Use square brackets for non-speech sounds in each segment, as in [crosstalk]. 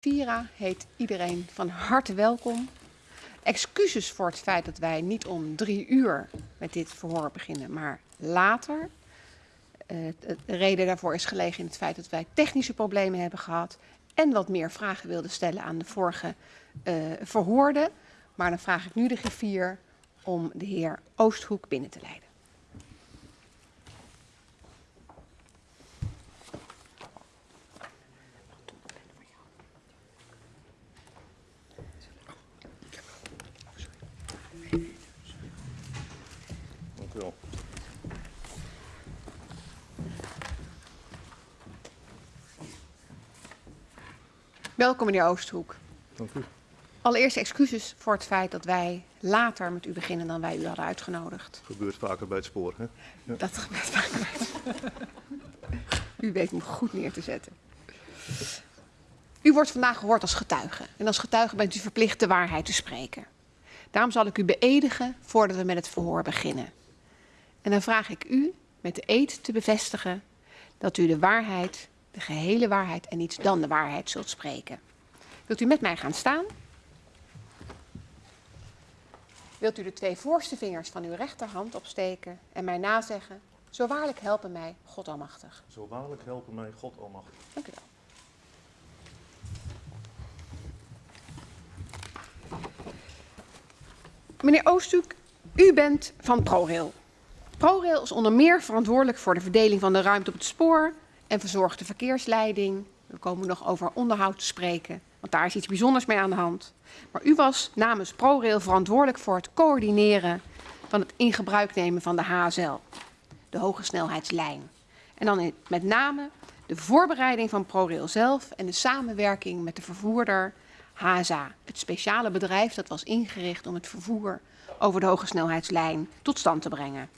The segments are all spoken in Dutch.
Vira heet iedereen van harte welkom. Excuses voor het feit dat wij niet om drie uur met dit verhoor beginnen, maar later. Uh, de reden daarvoor is gelegen in het feit dat wij technische problemen hebben gehad en wat meer vragen wilden stellen aan de vorige uh, verhoorde. Maar dan vraag ik nu de griffier om de heer Oosthoek binnen te leiden. Welkom meneer Oosthoek. Dank u. Allereerst excuses voor het feit dat wij later met u beginnen dan wij u hadden uitgenodigd. Gebeurt vaker bij het spoor, hè? Ja. Dat gebeurt vaker bij het spoor. U weet me goed neer te zetten. U wordt vandaag gehoord als getuige. En als getuige bent u verplicht de waarheid te spreken. Daarom zal ik u beëdigen voordat we met het verhoor beginnen. En dan vraag ik u met de eed te bevestigen dat u de waarheid de gehele waarheid en niets dan de waarheid zult spreken. Wilt u met mij gaan staan? Wilt u de twee voorste vingers van uw rechterhand opsteken en mij nazeggen? Zo waarlijk helpen mij God Almachtig. Zo waarlijk helpen mij God Almachtig. Dank u wel. Meneer Oosthoek, u bent van ProRail. ProRail is onder meer verantwoordelijk voor de verdeling van de ruimte op het spoor, en verzorgde verkeersleiding. We komen nog over onderhoud te spreken, want daar is iets bijzonders mee aan de hand. Maar u was namens ProRail verantwoordelijk voor het coördineren van het in nemen van de HSL, de hoge snelheidslijn. En dan met name de voorbereiding van ProRail zelf en de samenwerking met de vervoerder HSA, het speciale bedrijf dat was ingericht om het vervoer over de hoge snelheidslijn tot stand te brengen.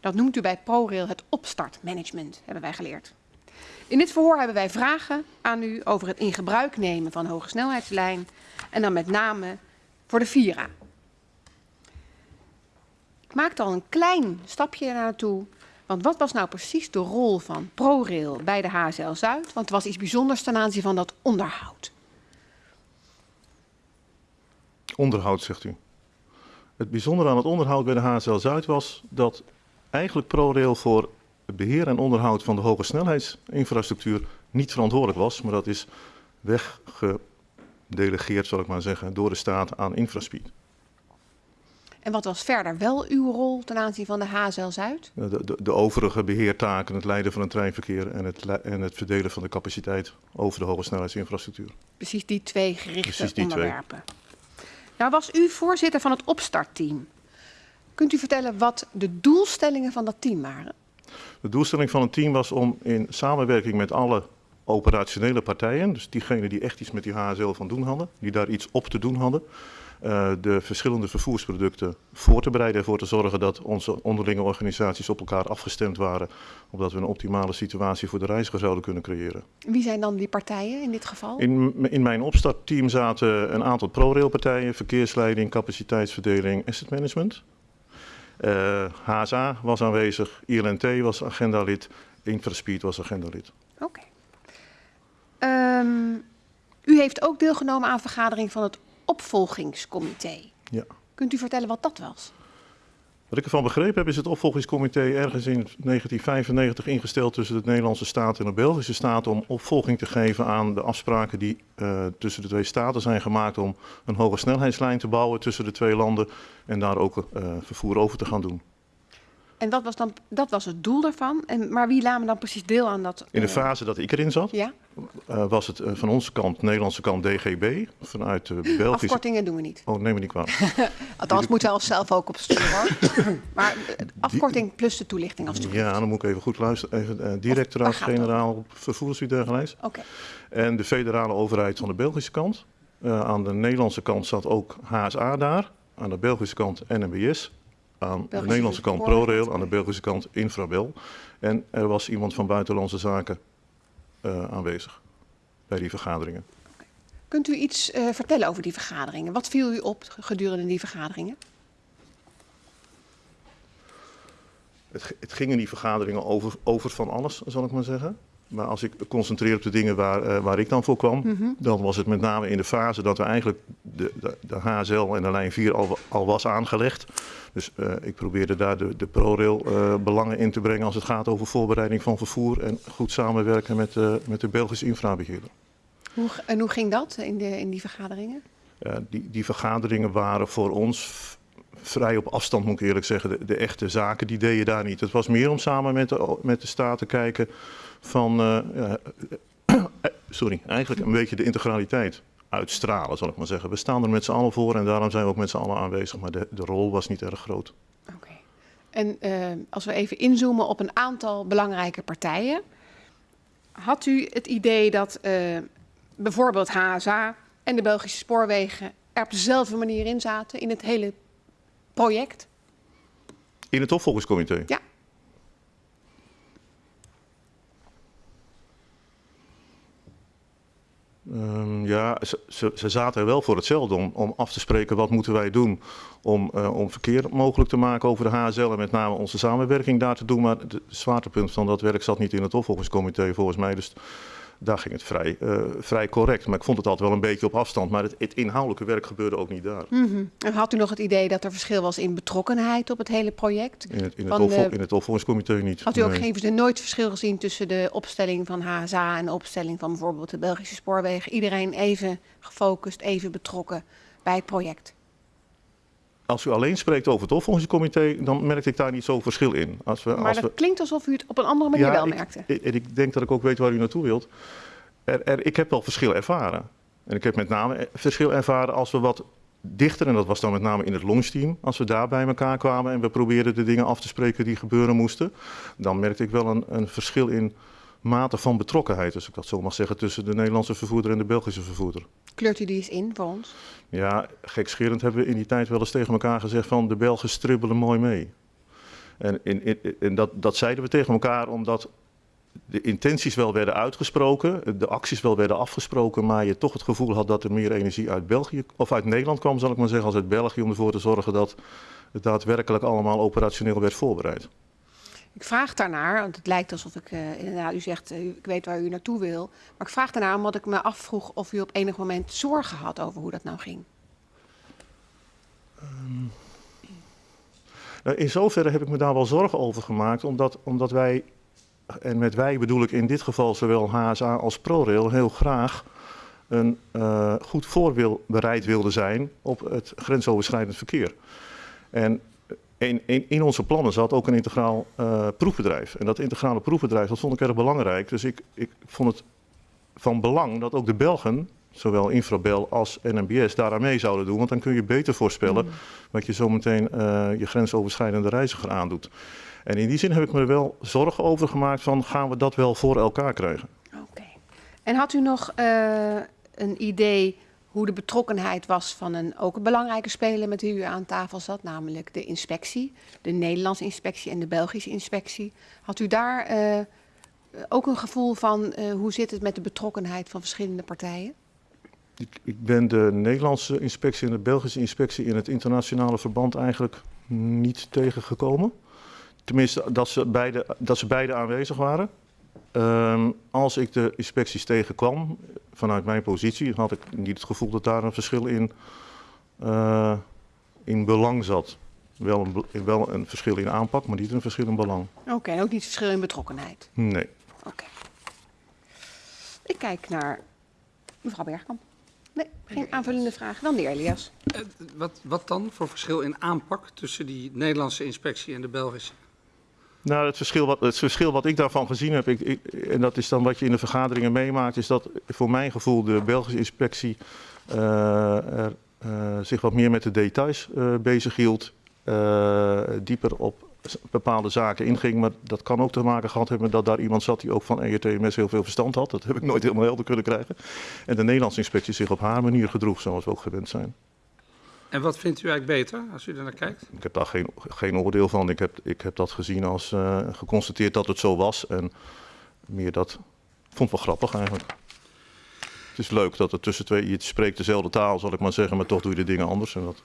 Dat noemt u bij ProRail het opstartmanagement, hebben wij geleerd. In dit verhoor hebben wij vragen aan u over het in gebruik nemen van hoge snelheidslijn en dan met name voor de Vira. Ik maakte al een klein stapje naartoe, want wat was nou precies de rol van ProRail bij de HSL Zuid? Want het was iets bijzonders ten aanzien van dat onderhoud. Onderhoud, zegt u. Het bijzondere aan het onderhoud bij de HSL Zuid was dat eigenlijk ProRail voor beheer en onderhoud van de hoge snelheidsinfrastructuur niet verantwoordelijk was, maar dat is weggedelegeerd, zal ik maar zeggen, door de staat aan Infraspeed. En wat was verder wel uw rol ten aanzien van de HSL Zuid? De, de, de overige beheertaken, het leiden van het treinverkeer en het, en het verdelen van de capaciteit over de hoge snelheidsinfrastructuur. Precies die twee gerichte die onderwerpen. Twee. Nou was u voorzitter van het opstartteam. Kunt u vertellen wat de doelstellingen van dat team waren? De doelstelling van het team was om in samenwerking met alle operationele partijen, dus diegenen die echt iets met die HSL van doen hadden, die daar iets op te doen hadden, uh, de verschillende vervoersproducten voor te bereiden en voor te zorgen dat onze onderlinge organisaties op elkaar afgestemd waren, opdat we een optimale situatie voor de reiziger zouden kunnen creëren. Wie zijn dan die partijen in dit geval? In, in mijn opstartteam zaten een aantal ProRail partijen, verkeersleiding, capaciteitsverdeling, asset management. Uh, eh, HSA was aanwezig, ILNT was agendalid, Infraspeed was agendalid. Oké. Okay. Um, ehm, u heeft ook deelgenomen aan vergadering van het opvolgingscomité. Ja. Kunt u vertellen wat dat was? Wat ik ervan begrepen heb is het opvolgingscomité ergens in 1995 ingesteld tussen de Nederlandse staat en de Belgische staat om opvolging te geven aan de afspraken die uh, tussen de twee staten zijn gemaakt om een hoge snelheidslijn te bouwen tussen de twee landen en daar ook uh, vervoer over te gaan doen. En dat was, dan, dat was het doel daarvan. En, maar wie namen dan precies deel aan dat? In de fase dat ik erin zat, ja? uh, was het uh, van onze kant, Nederlandse kant DGB. Vanuit de Belgische... Afkortingen doen we niet. Oh, neem me niet kwalijk. [laughs] Althans, moeten we zelf ook opsturen hoor. [coughs] maar afkorting plus de toelichting als Ja, dan moet ik even goed luisteren. Even, uh, Directoraat-generaal Vervoers u dergelijks. Oké. Okay. En de federale overheid van de Belgische kant. aan de Nederlandse kant zat ook HSA daar. Aan de Belgische kant NMBS aan de Nederlandse kant ProRail, aan de Belgische kant Infrabel. En er was iemand van Buitenlandse Zaken uh, aanwezig bij die vergaderingen. Kunt u iets uh, vertellen over die vergaderingen? Wat viel u op gedurende die vergaderingen? Het, het ging in die vergaderingen over, over van alles, zal ik maar zeggen. Maar als ik concentreer op de dingen waar, eh, waar ik dan voor kwam, dan was het met name in de fase dat we eigenlijk de, de, de HSL en de lijn 4 al, al was aangelegd. Dus eh, ik probeerde daar de, de ProRail eh, belangen in te brengen als het gaat over voorbereiding van vervoer en goed samenwerken met, met de Belgische infrabeheerder. Hoe, en hoe ging dat in, de, in die vergaderingen? Die, die vergaderingen waren voor ons vrij op afstand, moet ik eerlijk zeggen. De, de echte zaken, die deed je daar niet. Het was meer om samen met de, met de staat te kijken van, eh, eh, [coughs] sorry, eigenlijk een beetje de integraliteit uitstralen, zal ik maar zeggen. We staan er met z'n allen voor en daarom zijn we ook met z'n allen aanwezig. Maar de, de rol was niet erg groot. Oké. En eh, als we even inzoomen op een aantal belangrijke partijen. Had u het idee dat bijvoorbeeld HSA en de Belgische spoorwegen er op dezelfde manier in zaten in het hele project? In het opvolgingscomité? Ja. Ehm, ja, ze, ze, zaten er wel voor hetzelfde om, om af te spreken wat moeten wij doen om, eh, om verkeer mogelijk te maken over de HSL en met name onze samenwerking daar te doen. Maar het zwaartepunt van dat werk zat niet in het opvolgingscomité volgens mij. Dus daar ging het vrij, eh, vrij correct. Maar ik vond het altijd wel een beetje op afstand. Maar het, het inhoudelijke werk gebeurde ook niet daar. Mhm. En had u nog het idee dat er verschil was in betrokkenheid op het hele project? In het, in het, de- in het opvolgingscomité niet. Had u ook nee. geen, nooit verschil gezien tussen de opstelling van HSA en de opstelling van bijvoorbeeld de Belgische spoorwegen? Iedereen even gefocust, even betrokken bij het project? Als u alleen spreekt over het opvolgingscomité, dan merkte ik daar niet zo'n verschil in. Als we, Maar als dat we, klinkt alsof u het op een andere manier wel ik, merkte. En ik denk dat ik ook weet waar u naartoe wilt. Er, er, ik heb wel verschil ervaren. En ik heb met name verschil ervaren als we wat dichter, en dat was dan met name in het launchteam, als we daar bij elkaar kwamen en we probeerden de dingen af te spreken die gebeuren moesten, dan merkte ik wel een, een verschil in mate van betrokkenheid, als ik dat zo mag zeggen, tussen de Nederlandse vervoerder en de Belgische vervoerder. Kleurt u die eens in voor ons? Ja, gekscherend hebben we in die tijd wel eens tegen elkaar gezegd van de Belgen stribbelen mooi mee. En, in, dat, dat zeiden we tegen elkaar omdat de intenties wel werden uitgesproken, de acties wel werden afgesproken, maar je toch het gevoel had dat er meer energie uit België of uit Nederland kwam, zal ik maar zeggen, als uit België, om ervoor te zorgen dat het daadwerkelijk allemaal operationeel werd voorbereid. Ik vraag daarnaar, want het lijkt alsof ik eh, inderdaad, u zegt, eh, ik weet waar u naartoe wil. Maar ik vraag daarnaar omdat ik me afvroeg of u op enig moment zorgen had over hoe dat nou ging. Nou, in zoverre heb ik me daar wel zorgen over gemaakt, omdat, omdat wij, en met wij bedoel ik in dit geval zowel HSA als ProRail, heel graag een eh, goed voorbereid wilden zijn op het grensoverschrijdend verkeer. En in, in, in onze plannen zat ook een integraal eh, proefbedrijf. En dat integrale proefbedrijf, dat vond ik erg belangrijk. Dus ik, ik vond het van belang dat ook de Belgen, zowel Infrabel als NMBS, daaraan mee zouden doen. Want dan kun je beter voorspellen wat je zometeen eh je grensoverschrijdende reiziger aandoet. En in die zin heb ik me er wel zorgen over gemaakt van gaan we dat wel voor elkaar krijgen. Oké. En had u nog eh, een idee hoe de betrokkenheid was van een ook een belangrijke speler met wie u aan tafel zat, namelijk de inspectie, de Nederlandse inspectie en de Belgische inspectie? Had u daar eh, ook een gevoel van eh, hoe zit het met de betrokkenheid van verschillende partijen? Ik, ik ben de Nederlandse inspectie en de Belgische inspectie in het internationale verband eigenlijk niet tegengekomen. Tenminste, dat ze beide, dat ze beide aanwezig waren. Ehm, als ik de inspecties tegenkwam, vanuit mijn positie, had ik niet het gevoel dat daar een verschil in, eh, in belang zat. Wel een, wel een verschil in aanpak, maar niet een verschil in belang. Oké, en ook niet verschil in betrokkenheid. Nee. Oké. Ik kijk naar mevrouw Bergkamp. Nee, geen aanvullende vraag. Dan de heer Elias. Eh, Wat, wat dan voor verschil in aanpak tussen die Nederlandse inspectie en de Belgische? Nou, het verschil, wat, het verschil wat ik daarvan gezien heb, en dat is dan wat je in de vergaderingen meemaakt, is dat voor mijn gevoel de Belgische inspectie eh, er, eh, zich wat meer met de details eh bezig hield, dieper op bepaalde zaken inging. Maar dat kan ook te maken gehad hebben dat daar iemand zat die ook van ERTMS heel veel verstand had. Dat heb ik nooit helemaal helder kunnen krijgen. En de Nederlandse inspectie zich op haar manier gedroeg, zoals we ook gewend zijn. En wat vindt u eigenlijk beter als u er naar kijkt? Ik heb daar geen, geen oordeel van. Ik heb, ik heb dat gezien als eh, geconstateerd dat het zo was. En meer dat. Ik vond het wel grappig eigenlijk. Het is leuk dat er tussen twee. Je spreekt dezelfde taal, zal ik maar zeggen, maar toch doe je de dingen anders. En dat,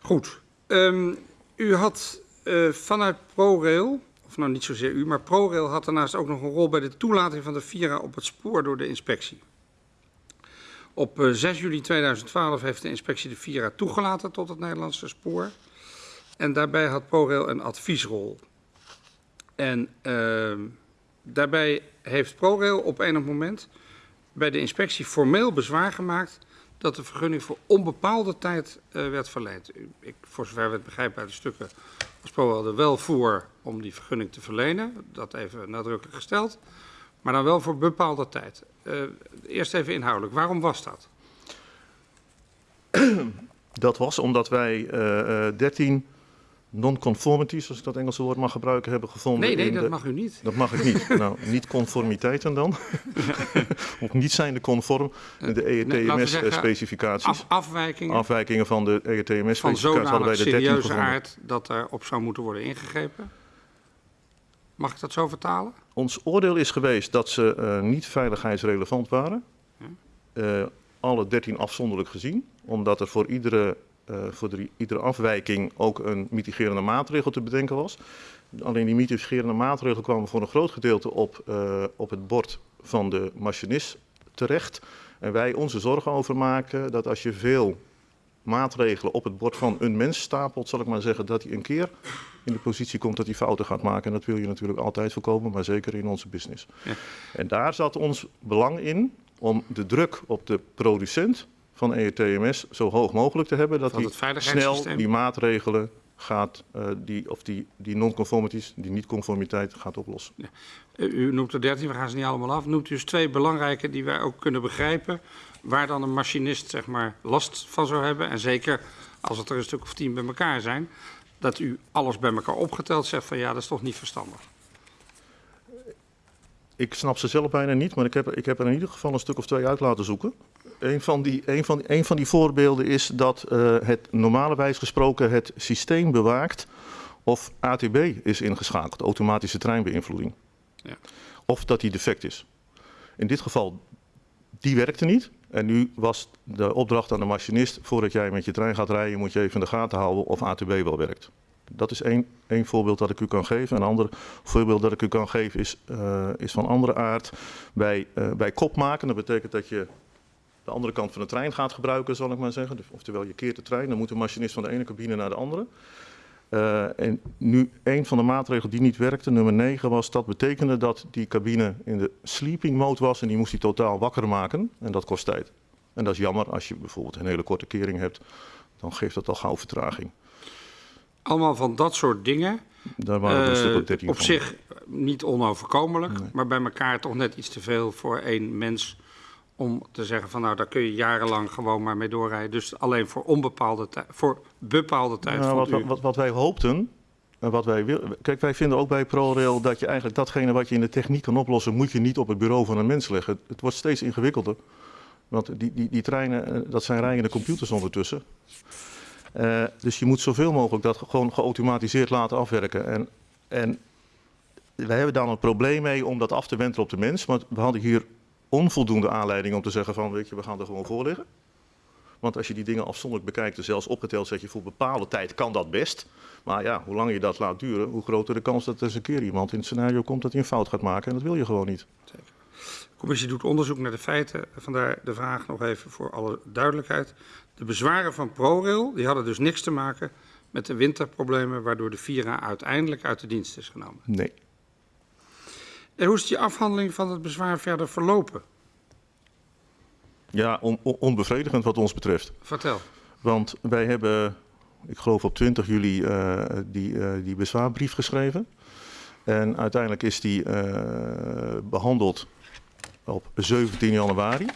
Goed. Ehm, u had eh, vanuit ProRail, of nou niet zozeer u, maar ProRail had daarnaast ook nog een rol bij de toelating van de Vira op het spoor door de inspectie. Op eh, 6 juli 2012 heeft de inspectie de Vira toegelaten tot het Nederlandse spoor. En daarbij had ProRail een adviesrol. En uh, daarbij heeft ProRail op enig moment bij de inspectie formeel bezwaar gemaakt dat de vergunning voor onbepaalde tijd uh, werd verleend. Ik, voor zover we het begrijpen uit de stukken was ProRail er wel voor om die vergunning te verlenen. Dat even nadrukkelijk gesteld. Maar dan wel voor bepaalde tijd. Uh, eerst even inhoudelijk. Waarom was dat? Dat was omdat wij uh, 13 non-conformities, als ik dat Engelse woord mag gebruiken, hebben gevonden. Nee, nee, dat de... mag u niet. Dat mag ik niet. [laughs] nou, niet conformiteiten dan. [laughs] of niet zijnde conform de E ERTMS-specificaties. Af, afwijkingen. Afwijkingen van de E ERTMS-specificaties Van zodanig wij de 13 serieuze aard dat er op zou moeten worden ingegrepen. Mag ik dat zo vertalen? Ons oordeel is geweest dat ze uh, niet veiligheidsrelevant waren. Uh, alle 13 afzonderlijk gezien, omdat er voor iedere uh, voor de, iedere afwijking ook een mitigerende maatregel te bedenken was. Alleen die mitigerende maatregel kwam voor een groot gedeelte op, op het bord van de machinist terecht. En wij onze zorgen over maken dat als je veel maatregelen op het bord van een mens stapelt, zal ik maar zeggen, dat hij een keer in de positie komt dat hij fouten gaat maken. En dat wil je natuurlijk altijd voorkomen, maar zeker in onze business. Ja. En daar zat ons belang in om de druk op de producent van ERTMS zo hoog mogelijk te hebben dat hij snel die maatregelen gaat, uh, die, of die, die non-conformities, die niet-conformiteit gaat oplossen. Ja. U noemt er 13, we gaan ze niet allemaal af. Noemt u dus twee belangrijke die wij ook kunnen begrijpen, waar dan een machinist zeg maar, last van zou hebben. En zeker als het er een stuk of tien bij elkaar zijn, dat u alles bij elkaar opgeteld zegt van ja, dat is toch niet verstandig. Ik snap ze zelf bijna niet, maar ik heb, ik heb er in ieder geval een stuk of twee uit laten zoeken. Een van die, een van, een van die voorbeelden is dat uh, het normalerwijs gesproken het systeem bewaakt of ATB is ingeschakeld, automatische treinbeïnvloeding. Ja. Of dat die defect is. In dit geval, die werkte niet. En nu was de opdracht aan de machinist, voordat jij met je trein gaat rijden, moet je even in de gaten houden of ATB wel werkt. Dat is één, één voorbeeld dat ik u kan geven. Een ander voorbeeld dat ik u kan geven is, uh, is van andere aard. Bij, uh, bij kop maken, dat betekent dat je de andere kant van de trein gaat gebruiken, zal ik maar zeggen. Oftewel, je keert de trein, dan moet de machinist van de ene cabine naar de andere. Uh, en nu, een van de maatregelen die niet werkte, nummer 9, was dat betekende dat die cabine in de sleeping mode was en die moest hij totaal wakker maken. En dat kost tijd. En dat is jammer als je bijvoorbeeld een hele korte kering hebt, dan geeft dat al gauw vertraging. Allemaal van dat soort dingen. Daar waren een stuk op 13 op van. zich niet onoverkomelijk, nee. maar bij elkaar toch net iets te veel voor één mens om te zeggen van nou daar kun je jarenlang gewoon maar mee doorrijden. Dus alleen voor onbepaalde tijd, voor bepaalde tijd. Nou, wat, wat, wat, wij hoopten, en wat wij willen. Kijk, wij vinden ook bij ProRail dat je eigenlijk datgene wat je in de techniek kan oplossen, moet je niet op het bureau van een mens leggen. Het, het wordt steeds ingewikkelder. Want die, die, die treinen, dat zijn rijende computers ondertussen. Uh, dus je moet zoveel mogelijk dat gewoon geautomatiseerd laten afwerken. En, en wij hebben daar een probleem mee om dat af te wentelen op de mens. Maar we hadden hier onvoldoende aanleiding om te zeggen van, weet je, we gaan er gewoon voor liggen. Want als je die dingen afzonderlijk bekijkt, en zelfs opgeteld zeg je voor bepaalde tijd kan dat best. Maar ja, hoe langer je dat laat duren, hoe groter de kans dat er eens een keer iemand in het scenario komt dat hij een fout gaat maken. En dat wil je gewoon niet. Zeker. De commissie doet onderzoek naar de feiten. Vandaar de vraag nog even voor alle duidelijkheid. De bezwaren van ProRail die hadden dus niks te maken met de winterproblemen waardoor de Vira uiteindelijk uit de dienst is genomen. Nee. En hoe is die afhandeling van het bezwaar verder verlopen? Ja, on, on, onbevredigend wat ons betreft. Vertel. Want wij hebben, ik geloof op 20 juli, uh, die, uh, die bezwaarbrief geschreven. En uiteindelijk is die uh, behandeld op 17 januari.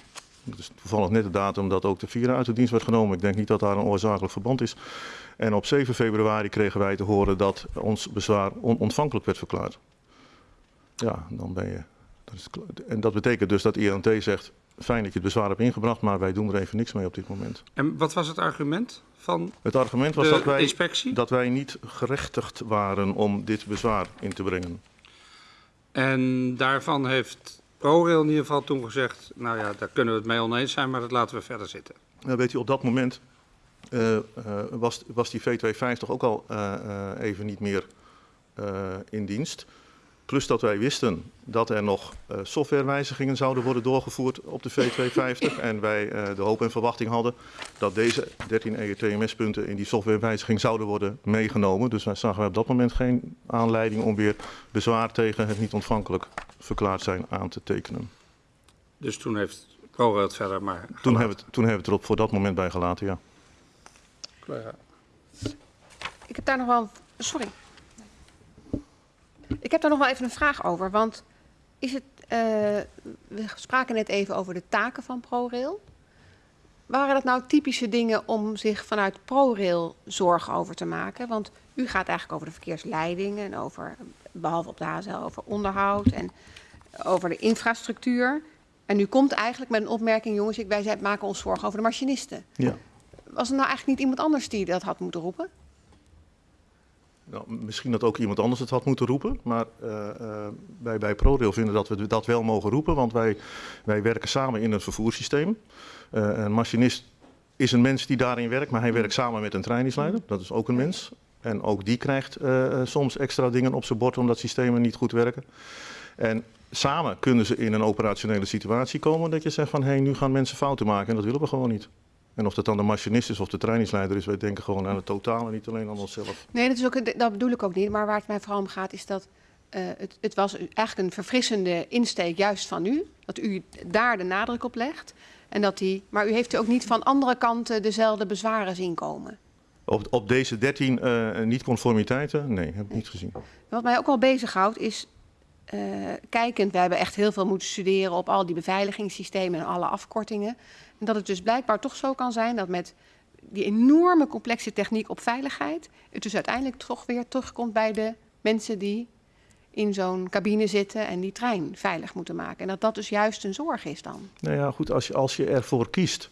Dat is toevallig net de datum dat ook de Vira uit de dienst werd genomen. Ik denk niet dat daar een oorzakelijk verband is. En op 7 februari kregen wij te horen dat ons bezwaar onontvankelijk werd verklaard. Ja, dan ben je. Dat is, en dat betekent dus dat INT zegt: fijn dat je het bezwaar hebt ingebracht, maar wij doen er even niks mee op dit moment. En wat was het argument van Het argument was dat wij, inspectie? dat wij niet gerechtigd waren om dit bezwaar in te brengen. En daarvan heeft ProRail in ieder geval toen gezegd: nou ja, daar kunnen we het mee oneens zijn, maar dat laten we verder zitten. Nou, weet u, op dat moment uh, uh, was, was die V250 ook al uh, even niet meer eh, in dienst. Plus dat wij wisten dat er nog eh, softwarewijzigingen zouden worden doorgevoerd op de V250. [laughs] en wij eh, de hoop en verwachting hadden dat deze 13 ERTMS-punten in die softwarewijziging zouden worden meegenomen. Dus wij zagen op dat moment geen aanleiding om weer bezwaar tegen het niet ontvankelijk verklaard zijn aan te tekenen. Dus toen heeft ProRail het verder maar Toen hebben, we het, toen hebben we het er op voor dat moment bij gelaten, ja. Collega. Ik heb daar nog wel. Sorry. Ik heb daar nog wel even een vraag over. Want is het. eh, we spraken net even over de taken van ProRail. Waren dat nou typische dingen om zich vanuit ProRail zorgen over te maken? Want u gaat eigenlijk over de verkeersleiding en over, behalve op de HSL, over onderhoud en over de infrastructuur. En u komt eigenlijk met een opmerking, jongens, ik, wij maken ons zorgen over de machinisten. ja. Was er nou eigenlijk niet iemand anders die dat had moeten roepen? Nou, misschien dat ook iemand anders het had moeten roepen. Maar eh, eh, wij bij ProRail vinden dat we dat wel mogen roepen. Want wij, wij werken samen in het vervoerssysteem. Eh, een machinist is een mens die daarin werkt. Maar hij werkt samen met een trainingsleider. Dat is ook een mens. En ook die krijgt soms extra dingen op zijn bord omdat systemen niet goed werken. En samen kunnen ze in een operationele situatie komen dat je zegt van hé, hey, nu gaan mensen fouten maken. En dat willen we gewoon niet. En of dat dan de machinist is of de trainingsleider is, wij denken gewoon aan het totale, niet alleen aan onszelf. Nee, dat, is ook, dat bedoel ik ook niet. Maar waar het mij vooral om gaat, is dat eh, het, het was eigenlijk een verfrissende insteek juist van u. Dat u daar de nadruk op legt. En dat die, maar u heeft ook niet van andere kanten dezelfde bezwaren zien komen. Op, op deze 13 eh, niet-conformiteiten? Nee, heb ik niet gezien. Wat mij ook wel bezighoudt is, eh, kijkend, we hebben echt heel veel moeten studeren op al die beveiligingssystemen en alle afkortingen. En dat het dus blijkbaar toch zo kan zijn dat met die enorme complexe techniek op veiligheid, het dus uiteindelijk toch weer terugkomt bij de mensen die in zo'n cabine zitten en die trein veilig moeten maken. En dat dat dus juist een zorg is dan. Nou ja, goed, als je, als je ervoor kiest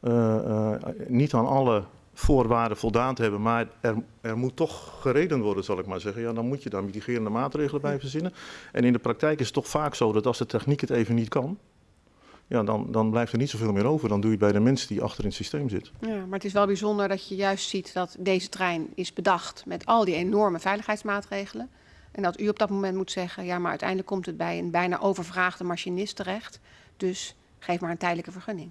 eh, eh, niet aan alle voorwaarden voldaan te hebben, maar er, er moet toch gereden worden, zal ik maar zeggen. Ja, dan moet je daar mitigerende maatregelen bij verzinnen. En in de praktijk is het toch vaak zo dat als de techniek het even niet kan, ja, dan, dan blijft er niet zoveel meer over. Dan doe je het bij de mensen die achter in het systeem zitten. Ja, maar het is wel bijzonder dat je juist ziet dat deze trein is bedacht met al die enorme veiligheidsmaatregelen. En dat u op dat moment moet zeggen, ja, maar uiteindelijk komt het bij een bijna overvraagde machinist terecht. Dus geef maar een tijdelijke vergunning.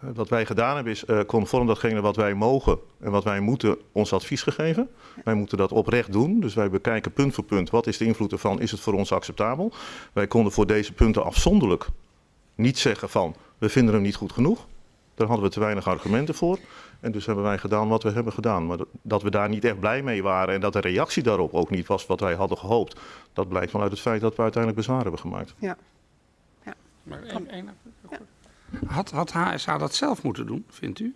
Eh, Wat wij gedaan hebben is eh, conform datgene wat wij mogen en wat wij moeten ons advies gegeven. Wij moeten dat oprecht doen. Dus wij bekijken punt voor punt wat is de invloed ervan, is het voor ons acceptabel. Wij konden voor deze punten afzonderlijk niet zeggen van we vinden hem niet goed genoeg. Daar hadden we te weinig argumenten voor. En dus hebben wij gedaan wat we hebben gedaan. Maar dat- we daar niet echt blij mee waren en dat de reactie daarop ook niet was wat wij hadden gehoopt. Dat blijkt wel uit het feit dat we uiteindelijk bezwaar hebben gemaakt. Maar één- één- Had, HSA dat zelf moeten doen, vindt u?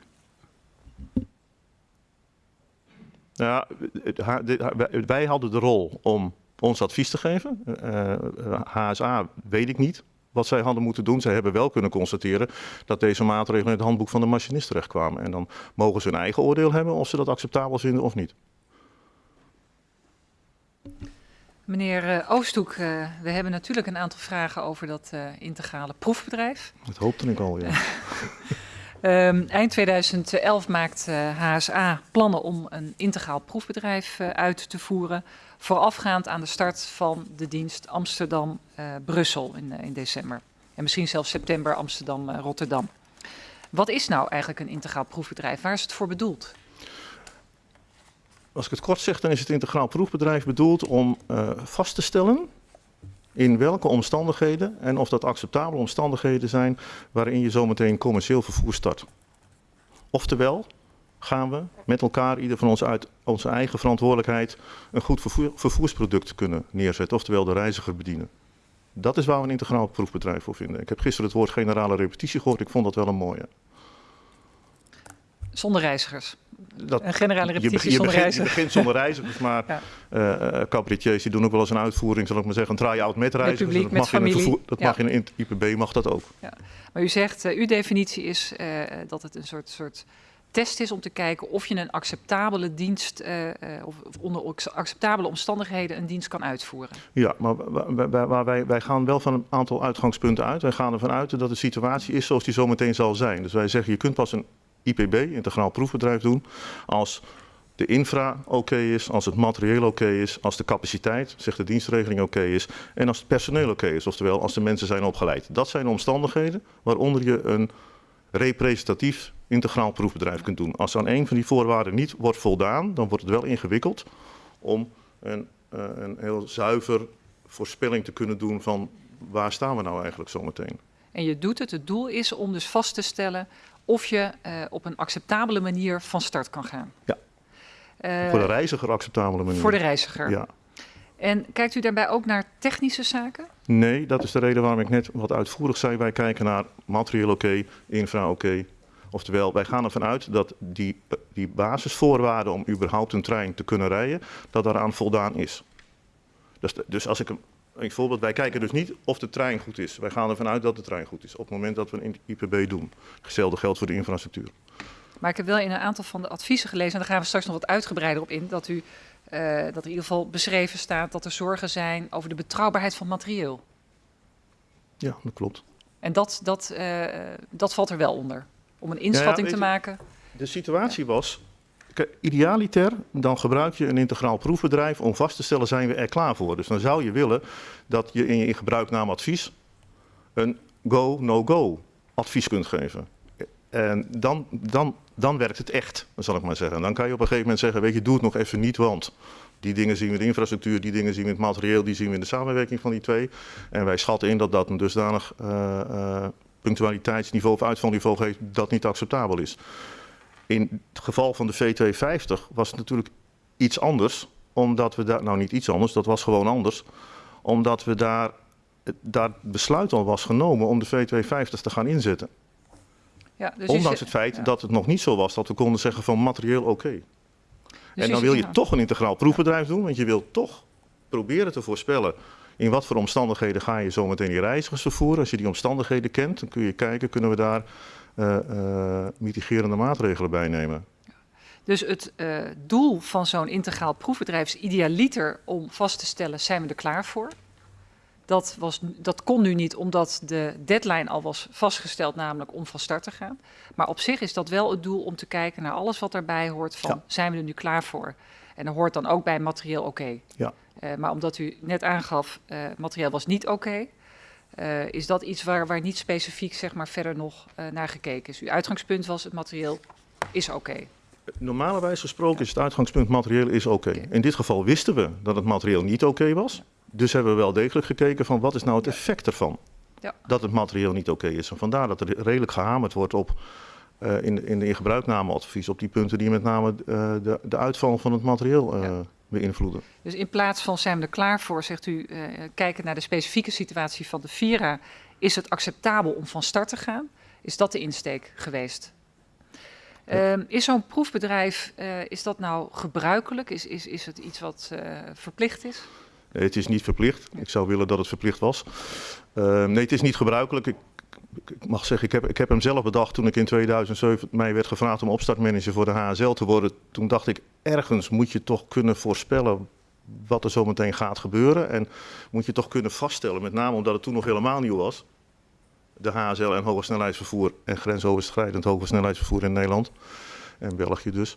Ja, wij- hadden de rol om ons advies te geven. Eh, eh, HSA weet ik niet wat zij hadden moeten doen. Zij hebben wel kunnen constateren dat deze maatregelen in het handboek van de machinist terechtkwamen. En dan mogen ze hun eigen oordeel hebben of ze dat acceptabel vinden of niet. Meneer eh, Oosthoek, eh, we hebben natuurlijk een aantal vragen over dat eh, integrale proefbedrijf. Dat hoopte ik al, ja. [laughs] Ehm, eind 2011 maakt HSA plannen om een integraal proefbedrijf uit te voeren. Voorafgaand aan de start van de dienst Amsterdam-Brussel in, in december. En misschien zelfs september Amsterdam-Rotterdam. Wat is nou eigenlijk een integraal proefbedrijf? Waar is het voor bedoeld? Als ik het kort zeg, dan is het integraal proefbedrijf bedoeld om eh, vast te stellen in welke omstandigheden en of dat acceptabele omstandigheden zijn waarin je zometeen commercieel vervoer start. Oftewel, gaan we met elkaar, ieder van ons uit onze eigen verantwoordelijkheid, een goed vervoer- vervoersproduct kunnen neerzetten, oftewel de reiziger bedienen. Dat is waar we een integraal proefbedrijf voor vinden. Ik heb gisteren het woord generale repetitie gehoord, ik vond dat wel een mooie. Zonder reizigers. Dat, Een generale je, repetitie begint, je, zonder begint, je begint zonder reizigers, maar [laughs] Ja. eh, cabaretiers die doen ook wel eens een uitvoering, zal ik maar zeggen, een try-out met reizigers. publiek, dat met mag in een familie. vervoer- dat Ja. mag in IPB, mag dat ook. Maar u zegt, eh, uw definitie is dat het een soort, soort test is om te kijken of je een acceptabele dienst, of of onder acceptabele omstandigheden een dienst kan uitvoeren. Ja, maar wa- wa- wa- waar wij, wij gaan wel van een aantal uitgangspunten uit. Wij gaan ervan uit dat de situatie is zoals die zometeen zal zijn. Dus wij zeggen, je kunt pas een IPB, integraal proefbedrijf, doen als de infra oké is, als het materieel oké is, als de capaciteit, zegt de dienstregeling oké is en als het personeel oké is, oftewel als de mensen zijn opgeleid. Dat zijn de omstandigheden waaronder je een representatief integraal proefbedrijf kunt doen. Als aan een van die voorwaarden niet wordt voldaan, dan wordt het wel ingewikkeld om een, uh, een heel zuiver voorspelling te kunnen doen van waar staan we nou eigenlijk zometeen. En je doet het, het doel is om dus vast te stellen of je uh, op een acceptabele manier van start kan gaan. Ja. Uh, voor de reiziger acceptabele manier. Voor de reiziger. Ja. En kijkt u daarbij ook naar technische zaken? Nee, dat is de reden waarom ik net wat uitvoerig zei. Wij kijken naar materieel oké, infra oké. Oftewel, wij gaan ervan uit dat die, die basisvoorwaarden om überhaupt een trein te kunnen rijden, dat daaraan voldaan is. Dus, dus als ik een, een voorbeeld, wij kijken dus niet of de trein goed is. Wij gaan ervan uit dat de trein goed is op het moment dat we een IPB doen. Hetzelfde geldt voor de infrastructuur. Maar ik heb wel in een aantal van de adviezen gelezen, en daar gaan we straks nog wat uitgebreider op in, dat, u, uh, dat er in ieder geval beschreven staat dat er zorgen zijn over de betrouwbaarheid van materieel. Ja, dat klopt. En dat, dat, uh, dat valt er wel onder, om een inschatting ja, te maken. De situatie was, idealiter, dan gebruik je een integraal proefbedrijf om vast te stellen, zijn we er klaar voor. Dus dan zou je willen dat je in je gebruiknaamadvies een go, no-go advies kunt geven. En dan, dan, dan werkt het echt, zal ik maar zeggen. Dan kan je op een gegeven moment zeggen, weet je, doe het nog even niet, want die dingen zien we in de infrastructuur, die dingen zien we in het materieel, die zien we in de samenwerking van die twee. En wij schatten in dat dat een dusdanig uh, uh, punctualiteitsniveau of uitvalniveau geeft dat niet acceptabel is. In het geval van de V250 was het natuurlijk iets anders, omdat we daar, nou niet iets anders, dat was gewoon anders, omdat we daar, daar besluit al was genomen om de V250 te gaan inzetten. Ja, dus Ondanks het feit ja. dat het nog niet zo was dat we konden zeggen van materieel oké. Okay. Dus en dan wil je toch een integraal proefbedrijf doen, want je wilt toch proberen te voorspellen in wat voor omstandigheden ga je zometeen die reizigers vervoeren. Als je die omstandigheden kent, dan kun je kijken, kunnen we daar uh, uh, mitigerende maatregelen bij nemen. Dus het uh, doel van zo'n integraal proefbedrijf is idealiter om vast te stellen, zijn we er klaar voor? Dat, was, dat kon nu niet omdat de deadline al was vastgesteld, namelijk om van start te gaan. Maar op zich is dat wel het doel om te kijken naar alles wat daarbij hoort van, ja. zijn we er nu klaar voor? En er hoort dan ook bij materieel oké. Okay. Ja. Uh, maar omdat u net aangaf, uh, materieel was niet oké, okay, uh, is dat iets waar, waar niet specifiek zeg maar, verder nog naar gekeken is. Uw uitgangspunt was, het materieel is oké. Okay. Normalerwijs gesproken is het uitgangspunt materieel is oké. Okay. In dit geval wisten we dat het materieel niet oké was. Dus hebben we wel degelijk gekeken van wat is nou het effect ervan. Ja. Dat het materieel niet oké is. En vandaar dat er redelijk gehamerd wordt op uh, in, in de ingebruiknameadvies op die punten die met name de, de uitval van het materieel. Beïnvloeden. Dus in plaats van zijn we er klaar voor, zegt u, kijken naar de specifieke situatie van de Vira, is het acceptabel om van start te gaan? Is dat de insteek geweest? Ja. Um, is zo'n proefbedrijf, is dat nou gebruikelijk? Is, is, is het iets wat verplicht is? Nee, het is niet verplicht. Ik zou willen dat het verplicht was. Uh, nee, het is niet gebruikelijk. Ik, ik mag zeggen, ik heb, ik heb hem zelf bedacht toen ik in 2007 mij werd gevraagd om opstartmanager voor de HSL te worden. Toen dacht ik, ergens moet je toch kunnen voorspellen wat er zo meteen gaat gebeuren. En moet je toch kunnen vaststellen, met name omdat het toen nog helemaal nieuw was. De HSL en hoge snelheidsvervoer en grensoverschrijdend hoge snelheidsvervoer in Nederland. En België dus.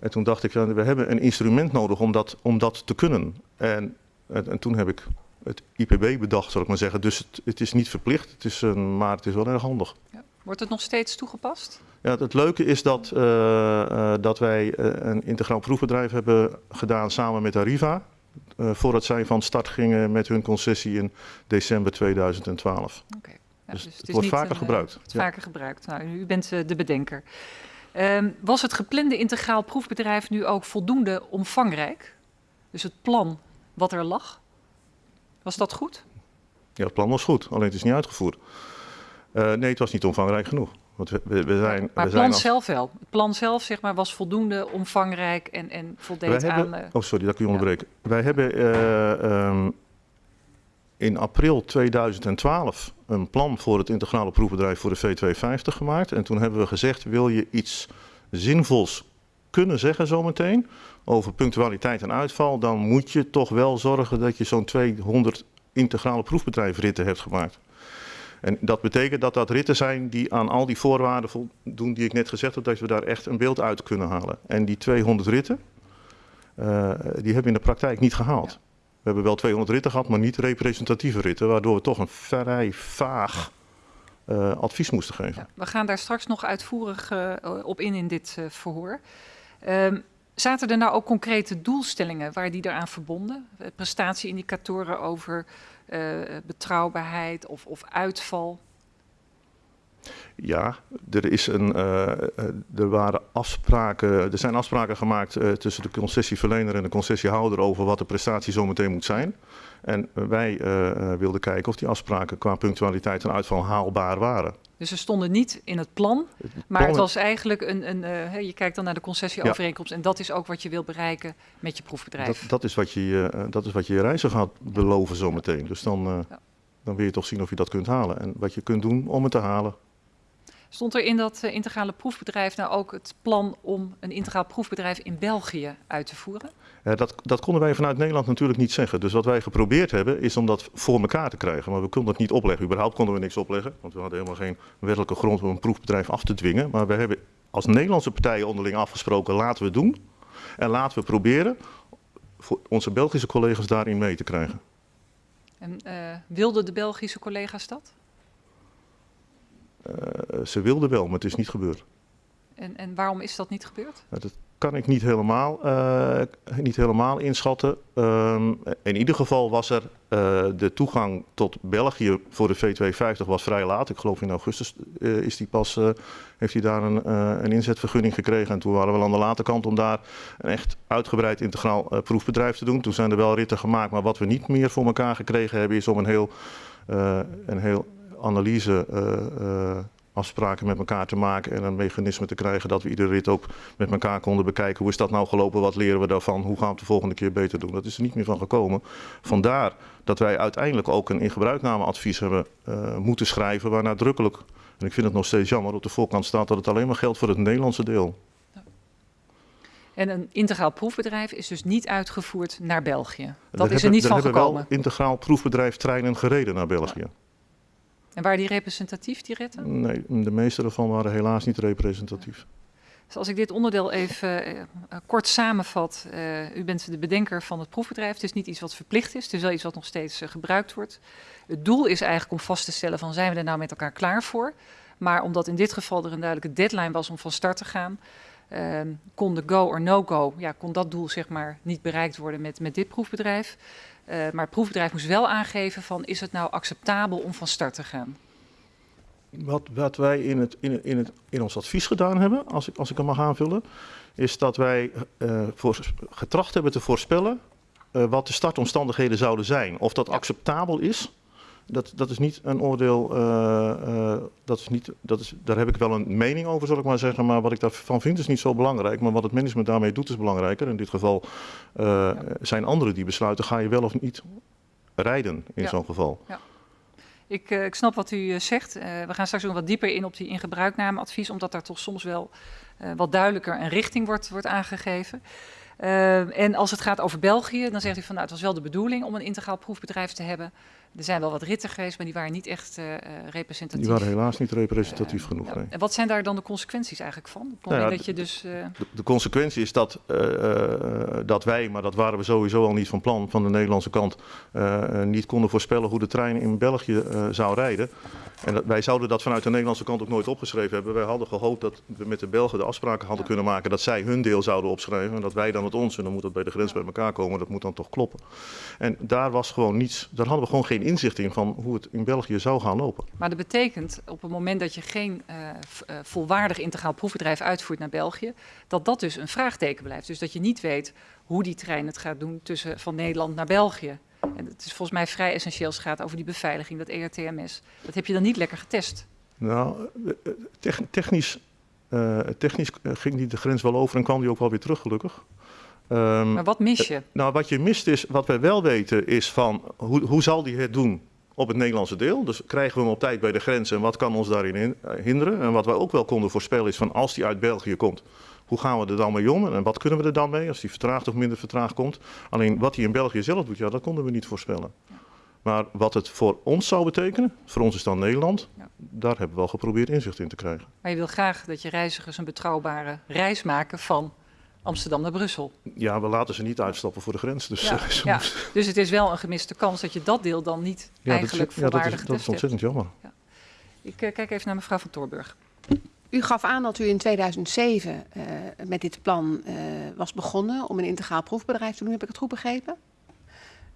En toen dacht ik, we hebben een instrument nodig om dat, om dat te kunnen. En en, en, toen heb ik het IPB bedacht, zal ik maar zeggen. Dus het, het is niet verplicht, het is, een, maar het is wel erg handig. Ja. Wordt het nog steeds toegepast? Ja, het leuke is dat, uh, uh, dat wij uh, een integraal proefbedrijf hebben gedaan samen met Arriva. voordat zij van start gingen met hun concessie in december 2012. Okay. Ja, dus, dus, het, het wordt vaker een, gebruikt. Het ja. vaker gebruikt. Nou, u bent de bedenker. Um, was het geplande integraal proefbedrijf nu ook voldoende omvangrijk? Dus het plan wat er lag? Was dat goed? Ja, het plan was goed, alleen het is niet uitgevoerd. Uh, nee, het was niet omvangrijk genoeg. Want we, we, we zijn, maar het plan zelf wel. Het plan zelf zeg maar, was voldoende omvangrijk en, en voldeed Wij aan... Hebben, oh, sorry, dat kun je onderbreken. Ja. Wij hebben uh, um, in april 2012 een plan voor het integrale proefbedrijf voor de V250 gemaakt. En toen hebben we gezegd, wil je iets zinvols kunnen zeggen zometeen over punctualiteit en uitval, dan moet je toch wel zorgen dat je zo'n 200 integrale proefbedrijfritten hebt gemaakt. En dat betekent dat dat ritten zijn die aan al die voorwaarden voldoen die ik net gezegd heb, dat we daar echt een beeld uit kunnen halen. En die 200 ritten, eh, die hebben we in de praktijk niet gehaald. Ja. We hebben wel 200 ritten gehad, maar niet representatieve ritten, waardoor we toch een vrij vaag eh, advies moesten geven. Ja, we gaan daar straks nog uitvoerig eh, op in in dit verhoor. Ehm, zaten er nou ook concrete doelstellingen waar die eraan verbonden? Eh, prestatieindicatoren over eh, betrouwbaarheid of, of uitval? Ja, er, is een, eh, er, waren afspraken, er zijn afspraken gemaakt tussen de concessieverlener en de concessiehouder over wat de prestatie zometeen moet zijn. En wij wilden kijken of die afspraken qua punctualiteit en uitval haalbaar waren. Dus ze stonden niet in het plan, maar plan- het was eigenlijk een, een eh, je kijkt dan naar de concessieovereenkomst en dat is ook wat je wil bereiken met je proefbedrijf. Dat, dat, is wat je, eh, dat is wat je je reiziger gaat beloven zometeen. Dus dan, eh, Ja. dan wil je toch zien of je dat kunt halen. En wat je kunt doen om het te halen. Stond er in dat eh, integrale proefbedrijf nou ook het plan om een integraal proefbedrijf in België uit te voeren? Eh, dat, dat konden wij vanuit Nederland natuurlijk niet zeggen. Dus wat wij geprobeerd hebben, is om dat voor elkaar te krijgen. Maar we konden het niet opleggen. Überhaupt konden we niks opleggen. Want we hadden helemaal geen wettelijke grond om een proefbedrijf af te dwingen. Maar we hebben als Nederlandse partijen onderling afgesproken, laten we het doen. En laten we proberen voor onze Belgische collega's daarin mee te krijgen. En eh, wilden de Belgische collega's dat? Eh, ze wilden wel, maar het is niet gebeurd. En, en waarom is dat niet gebeurd? Dat kan ik niet helemaal, eh, niet helemaal inschatten. Ehm, in ieder geval was er eh, de toegang tot België voor de V250 was vrij laat. Ik geloof in augustus eh, is die pas, heeft hij daar een, een inzetvergunning gekregen. En toen waren we aan de late kant om daar een echt uitgebreid integraal proefbedrijf te doen. Toen zijn er wel ritten gemaakt, maar wat we niet meer voor elkaar gekregen hebben is om een heel, een heel analyse afspraken met elkaar te maken en een mechanisme te krijgen dat we iedere rit ook met elkaar konden bekijken. Hoe is dat nou gelopen? Wat leren we daarvan? Hoe gaan we het de volgende keer beter doen? Dat is er niet meer van gekomen. Vandaar dat wij uiteindelijk ook een ingebruiknameadvies hebben eh, moeten schrijven, waar nadrukkelijk, en ik vind het nog steeds jammer, op de voorkant staat dat het alleen maar geldt voor het Nederlandse deel. En een integraal proefbedrijf is dus niet uitgevoerd naar België. Dat is er hebben- niet van hebben gekomen. wel integraal proefbedrijf treinen gereden naar België. En waren die representatief, die ritten? Nee, de meeste daarvan waren helaas niet representatief. Dus als ik dit onderdeel even eh, eh, kort samenvat. eh, u bent de bedenker van het proefbedrijf. Het is niet iets wat verplicht is. Het is wel iets wat nog steeds gebruikt wordt. Het doel is eigenlijk om vast te stellen van zijn we er nou met elkaar klaar voor. Maar omdat in dit geval er een duidelijke deadline was om van start te gaan. eh, kon de go or no go, ja, kon dat doel zeg maar niet bereikt worden met, met dit proefbedrijf. Eh, maar het proefbedrijf moest wel aangeven van is het nou acceptabel om van start te gaan. Wat, wat wij in, het, in, in, het, in ons advies gedaan hebben, als ik, als ik hem mag aanvullen, is dat wij eh, voor, getracht hebben te voorspellen eh, wat de startomstandigheden zouden zijn. Of dat acceptabel is, dat, dat is niet een oordeel, eh, eh, dat is niet, dat is, daar heb ik wel een mening over, zal ik maar zeggen. Maar wat ik daarvan vind is niet zo belangrijk. Maar wat het management daarmee doet is belangrijker. In dit geval eh, zijn anderen die besluiten, ga je wel of niet rijden in Ja. zo'n geval. Ik, eh, ik snap wat u zegt. We gaan straks nog wat dieper in op die ingebruiknameadvies, omdat daar toch soms wel wat duidelijker een richting wordt, wordt aangegeven. En als het gaat over België, dan zegt u van nou, het was wel de bedoeling om een integraal proefbedrijf te hebben. Er zijn wel wat ritten geweest, maar die waren niet echt eh, eh, representatief. Die waren helaas niet representatief Eh, genoeg. ja. nee. En wat zijn daar dan de consequenties eigenlijk van? Op Nou ja, dat je dus. De, de consequentie is dat, dat wij, maar dat waren we sowieso al niet van plan van de Nederlandse kant, niet konden voorspellen hoe de trein in België zou rijden. En dat, wij zouden dat vanuit de Nederlandse kant ook nooit opgeschreven hebben. Wij hadden gehoopt dat we met de Belgen de afspraken hadden Ja. kunnen maken dat zij hun deel zouden opschrijven en dat wij dan het ons. En dan moet dat bij de grens bij elkaar komen, dat moet dan toch kloppen. En daar was gewoon niets, daar hadden we gewoon geen inzicht in van hoe het in België zou gaan lopen. Maar dat betekent op het moment dat je geen eh, eh, volwaardig integraal proefbedrijf uitvoert naar België, dat dat dus een vraagteken blijft. Dus dat je niet weet hoe die trein het gaat doen tussen van Nederland naar België. En het is volgens mij vrij essentieel als het gaat over die beveiliging, dat ERTMS. Dat heb je dan niet lekker getest. Nou, eh, tech- technisch, technisch ging die de grens wel over en kwam die ook wel weer terug, gelukkig. Ehm, Maar wat mis je? nou, wat je mist is, wat wij wel weten, is van hoe, hoe zal die het doen op het Nederlandse deel? Dus krijgen we hem op tijd bij de grens en wat kan ons daarin in- eh, hinderen? En wat wij ook wel konden voorspellen is van als die uit België komt, hoe gaan we er dan mee om? En wat kunnen we er dan mee als die vertraagd of minder vertraagd komt? Alleen wat hij in België zelf doet, ja, dat konden we niet voorspellen. Maar wat het voor ons zou betekenen, voor ons is dan Nederland, Ja. daar hebben we wel geprobeerd inzicht in te krijgen. Maar je wil graag dat je reizigers een betrouwbare reis maken van Amsterdam naar Brussel. Ja, we laten ze niet uitstappen voor de grens. Dus, Ja, eh, ze ja. moeten- Dus het is wel een gemiste kans dat je dat deel dan niet ja, dat, eigenlijk is- ja, dat, is, volwaardig dat is getest hebt. ontzettend jammer. Ik eh, kijk even naar mevrouw van Toorburg. U gaf aan dat u in 2007 eh, met dit plan eh, was begonnen om een integraal proefbedrijf te doen. Heb ik het goed begrepen?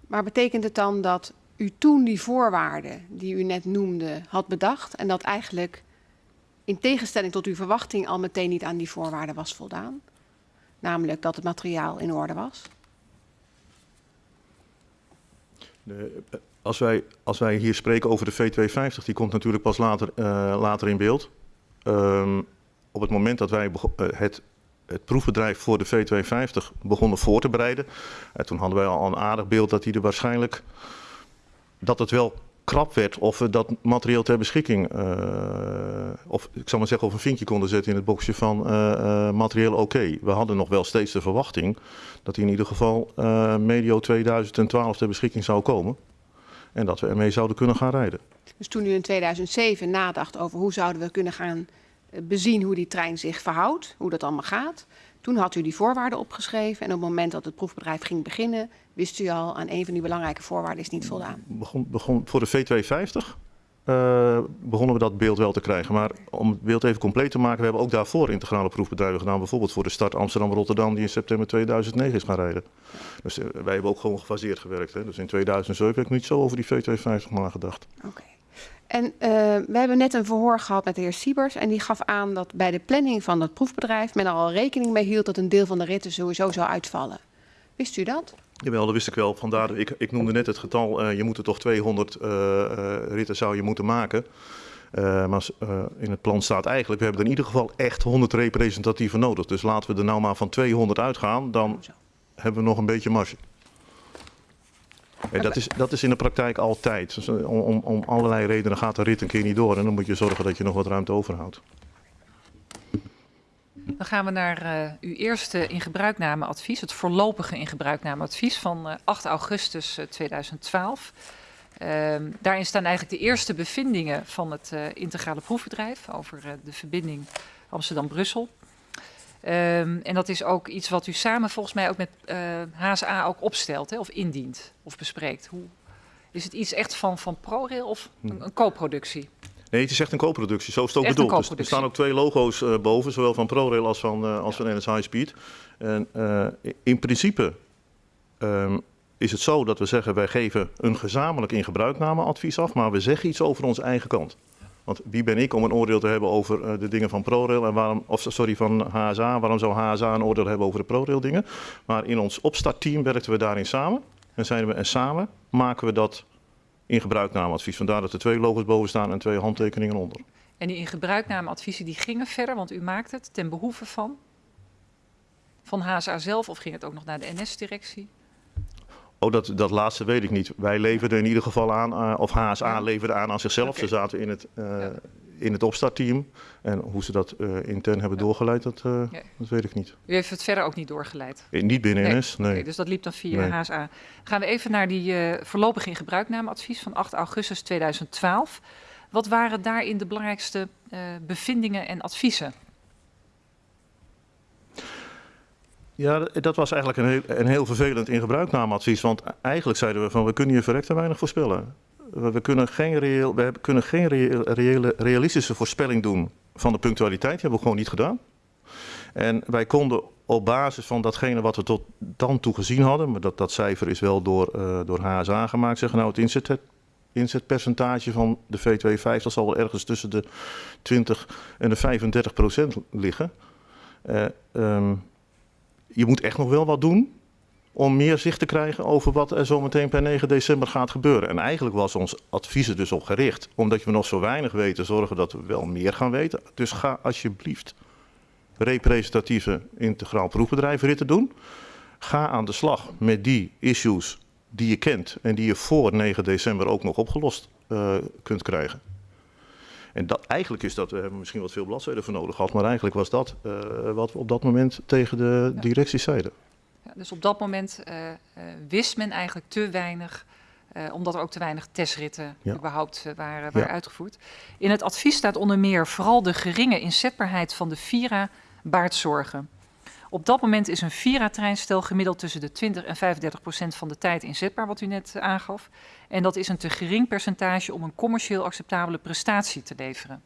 Maar betekent het dan dat u toen die voorwaarden die u net noemde had bedacht en dat eigenlijk in tegenstelling tot uw verwachting al meteen niet aan die voorwaarden was voldaan? Namelijk dat het materiaal in orde was? De, eh, als, wij, als wij hier spreken over de V250, die komt natuurlijk pas later, eh, later in beeld. Ehm, op het moment dat wij eh, het, het proefbedrijf voor de V250 begonnen voor te bereiden, toen hadden wij al een aardig beeld dat die er waarschijnlijk dat het wel krap werd of we dat materieel ter beschikking, eh, of ik zal maar zeggen, of een vinkje konden zetten in het boxje van eh, materieel oké. We hadden nog wel steeds de verwachting dat in ieder geval medio 2012 ter beschikking zou komen. En dat we ermee zouden kunnen gaan rijden. Dus toen u in 2007 nadacht over hoe zouden we kunnen gaan bezien hoe die trein zich verhoudt, hoe dat allemaal gaat. Toen had u die voorwaarden opgeschreven en op het moment dat het proefbedrijf ging beginnen, wist u al aan een van die belangrijke voorwaarden is niet voldaan. Begon, begon, voor de V250 eh, begonnen we dat beeld wel te krijgen. Maar om het beeld even compleet te maken, we hebben ook daarvoor integrale proefbedrijven gedaan. Bijvoorbeeld voor de start Amsterdam-Rotterdam, die in september 2009 is gaan rijden. Dus eh, wij hebben ook gewoon gefaseerd gewerkt. Hè. Dus in 2007 heb ik niet zo over die V250 nagedacht. Oké. En eh, we hebben net een verhoor gehad met de heer Siebers en die gaf aan dat bij de planning van dat proefbedrijf men er al rekening mee hield dat een deel van de ritten sowieso zou uitvallen. Wist u dat? Jawel, dat wist ik wel. Vandaar, ik, ik noemde net het getal, eh, je moet er toch 200 eh, ritten zou je moeten maken. Maar in het plan staat eigenlijk, we hebben er in ieder geval echt 100 representatieven nodig. Dus laten we er nou maar van 200 uitgaan, dan hebben we nog een beetje marge. Dat, is, dat is in de praktijk altijd. Dus, eh, om, om, allerlei redenen gaat de rit een keer niet door. En dan moet je zorgen dat je nog wat ruimte overhoudt. Dan gaan we naar eh, uw eerste ingebruiknameadvies, het voorlopige ingebruiknameadvies van eh, 8 augustus eh, 2012. Ehm, daarin staan eigenlijk de eerste bevindingen van het integrale proefbedrijf over de verbinding Amsterdam-Brussel. Ehm, en dat is ook iets wat u samen volgens mij ook met eh, HSA ook opstelt hè, of indient of bespreekt. Hoe, is het iets echt van, van ProRail of een, een co-productie? Nee, het is echt een co-productie. Zo is het ook Echt bedoeld. Dus er staan ook twee logo's eh, boven, zowel van ProRail als van, eh, als van NS High Speed. En eh, in principe ehm, is het zo dat we zeggen, wij geven een gezamenlijk ingebruiknameadvies af, maar we zeggen iets over onze eigen kant. Want wie ben ik om een oordeel te hebben over eh, de dingen van ProRail en waarom, of sorry, van HSA, waarom zou HSA een oordeel hebben over de ProRail dingen? Maar in ons opstartteam werkten we daarin samen. En zeiden we, en samen maken we dat ingebruiknameadvies. Vandaar dat er twee logo's boven staan en twee handtekeningen onder. En die ingebruiknameadviezen die gingen verder, want u maakt het ten behoeve van? Van HSA zelf of ging het ook nog naar de NS-directie? Oh, dat, dat laatste weet ik niet. Wij leverden in ieder geval aan, eh, of HSA Ja. leverde aan aan zichzelf. Ze zaten in het, eh, Ja. in het opstartteam. En hoe ze dat eh, intern hebben Ja. doorgeleid, dat, dat weet ik niet. U heeft het verder ook niet doorgeleid. Eh, Niet binnen Nee. NS, nee. Dus dat liep dan via Nee. HSA. Gaan we even naar die voorlopig in gebruiknameadvies van 8 augustus 2012. Wat waren daarin de belangrijkste bevindingen en adviezen? Ja, dat was eigenlijk een heel, een heel vervelend. Want eigenlijk zeiden we van, we kunnen je verrekt te weinig voorspellen. We, kunnen geen, reëel, we kunnen geen reële, realistische voorspelling doen van de punctualiteit. Die hebben we gewoon niet gedaan. En wij konden op basis van datgene wat we tot dan toe gezien hadden, maar dat, dat cijfer is wel door, eh, door HSA gemaakt, zeggen nou het inzet, inzetpercentage van de V250 zal wel ergens tussen de 20 en de 35 procent liggen. Ehm, je moet echt nog wel wat doen om meer zicht te krijgen over wat er zometeen per 9 december gaat gebeuren. En eigenlijk was ons advies er dus op gericht, omdat we nog zo weinig weten, zorgen dat we wel meer gaan weten. Dus ga alsjeblieft representatieve integraal proefbedrijfritten doen. Ga aan de slag met die issues die je kent en die je voor 9 december ook nog opgelost eh, kunt krijgen. En dat, eigenlijk is dat, we hebben misschien wat veel bladzijden voor nodig gehad, maar eigenlijk was dat eh, wat we op dat moment tegen de directie zeiden. Ja, dus op dat moment eh, eh, wist men eigenlijk te weinig, omdat er ook te weinig testritten Ja. überhaupt waren, waren Ja. uitgevoerd. In het advies staat onder meer vooral de geringe inzetbaarheid van de Vira baart zorgen. Op dat moment is een Vira-treinstel gemiddeld tussen de 20 en 35 procent van de tijd inzetbaar, wat u net eh, aangaf. En dat is een te gering percentage om een commercieel acceptabele prestatie te leveren.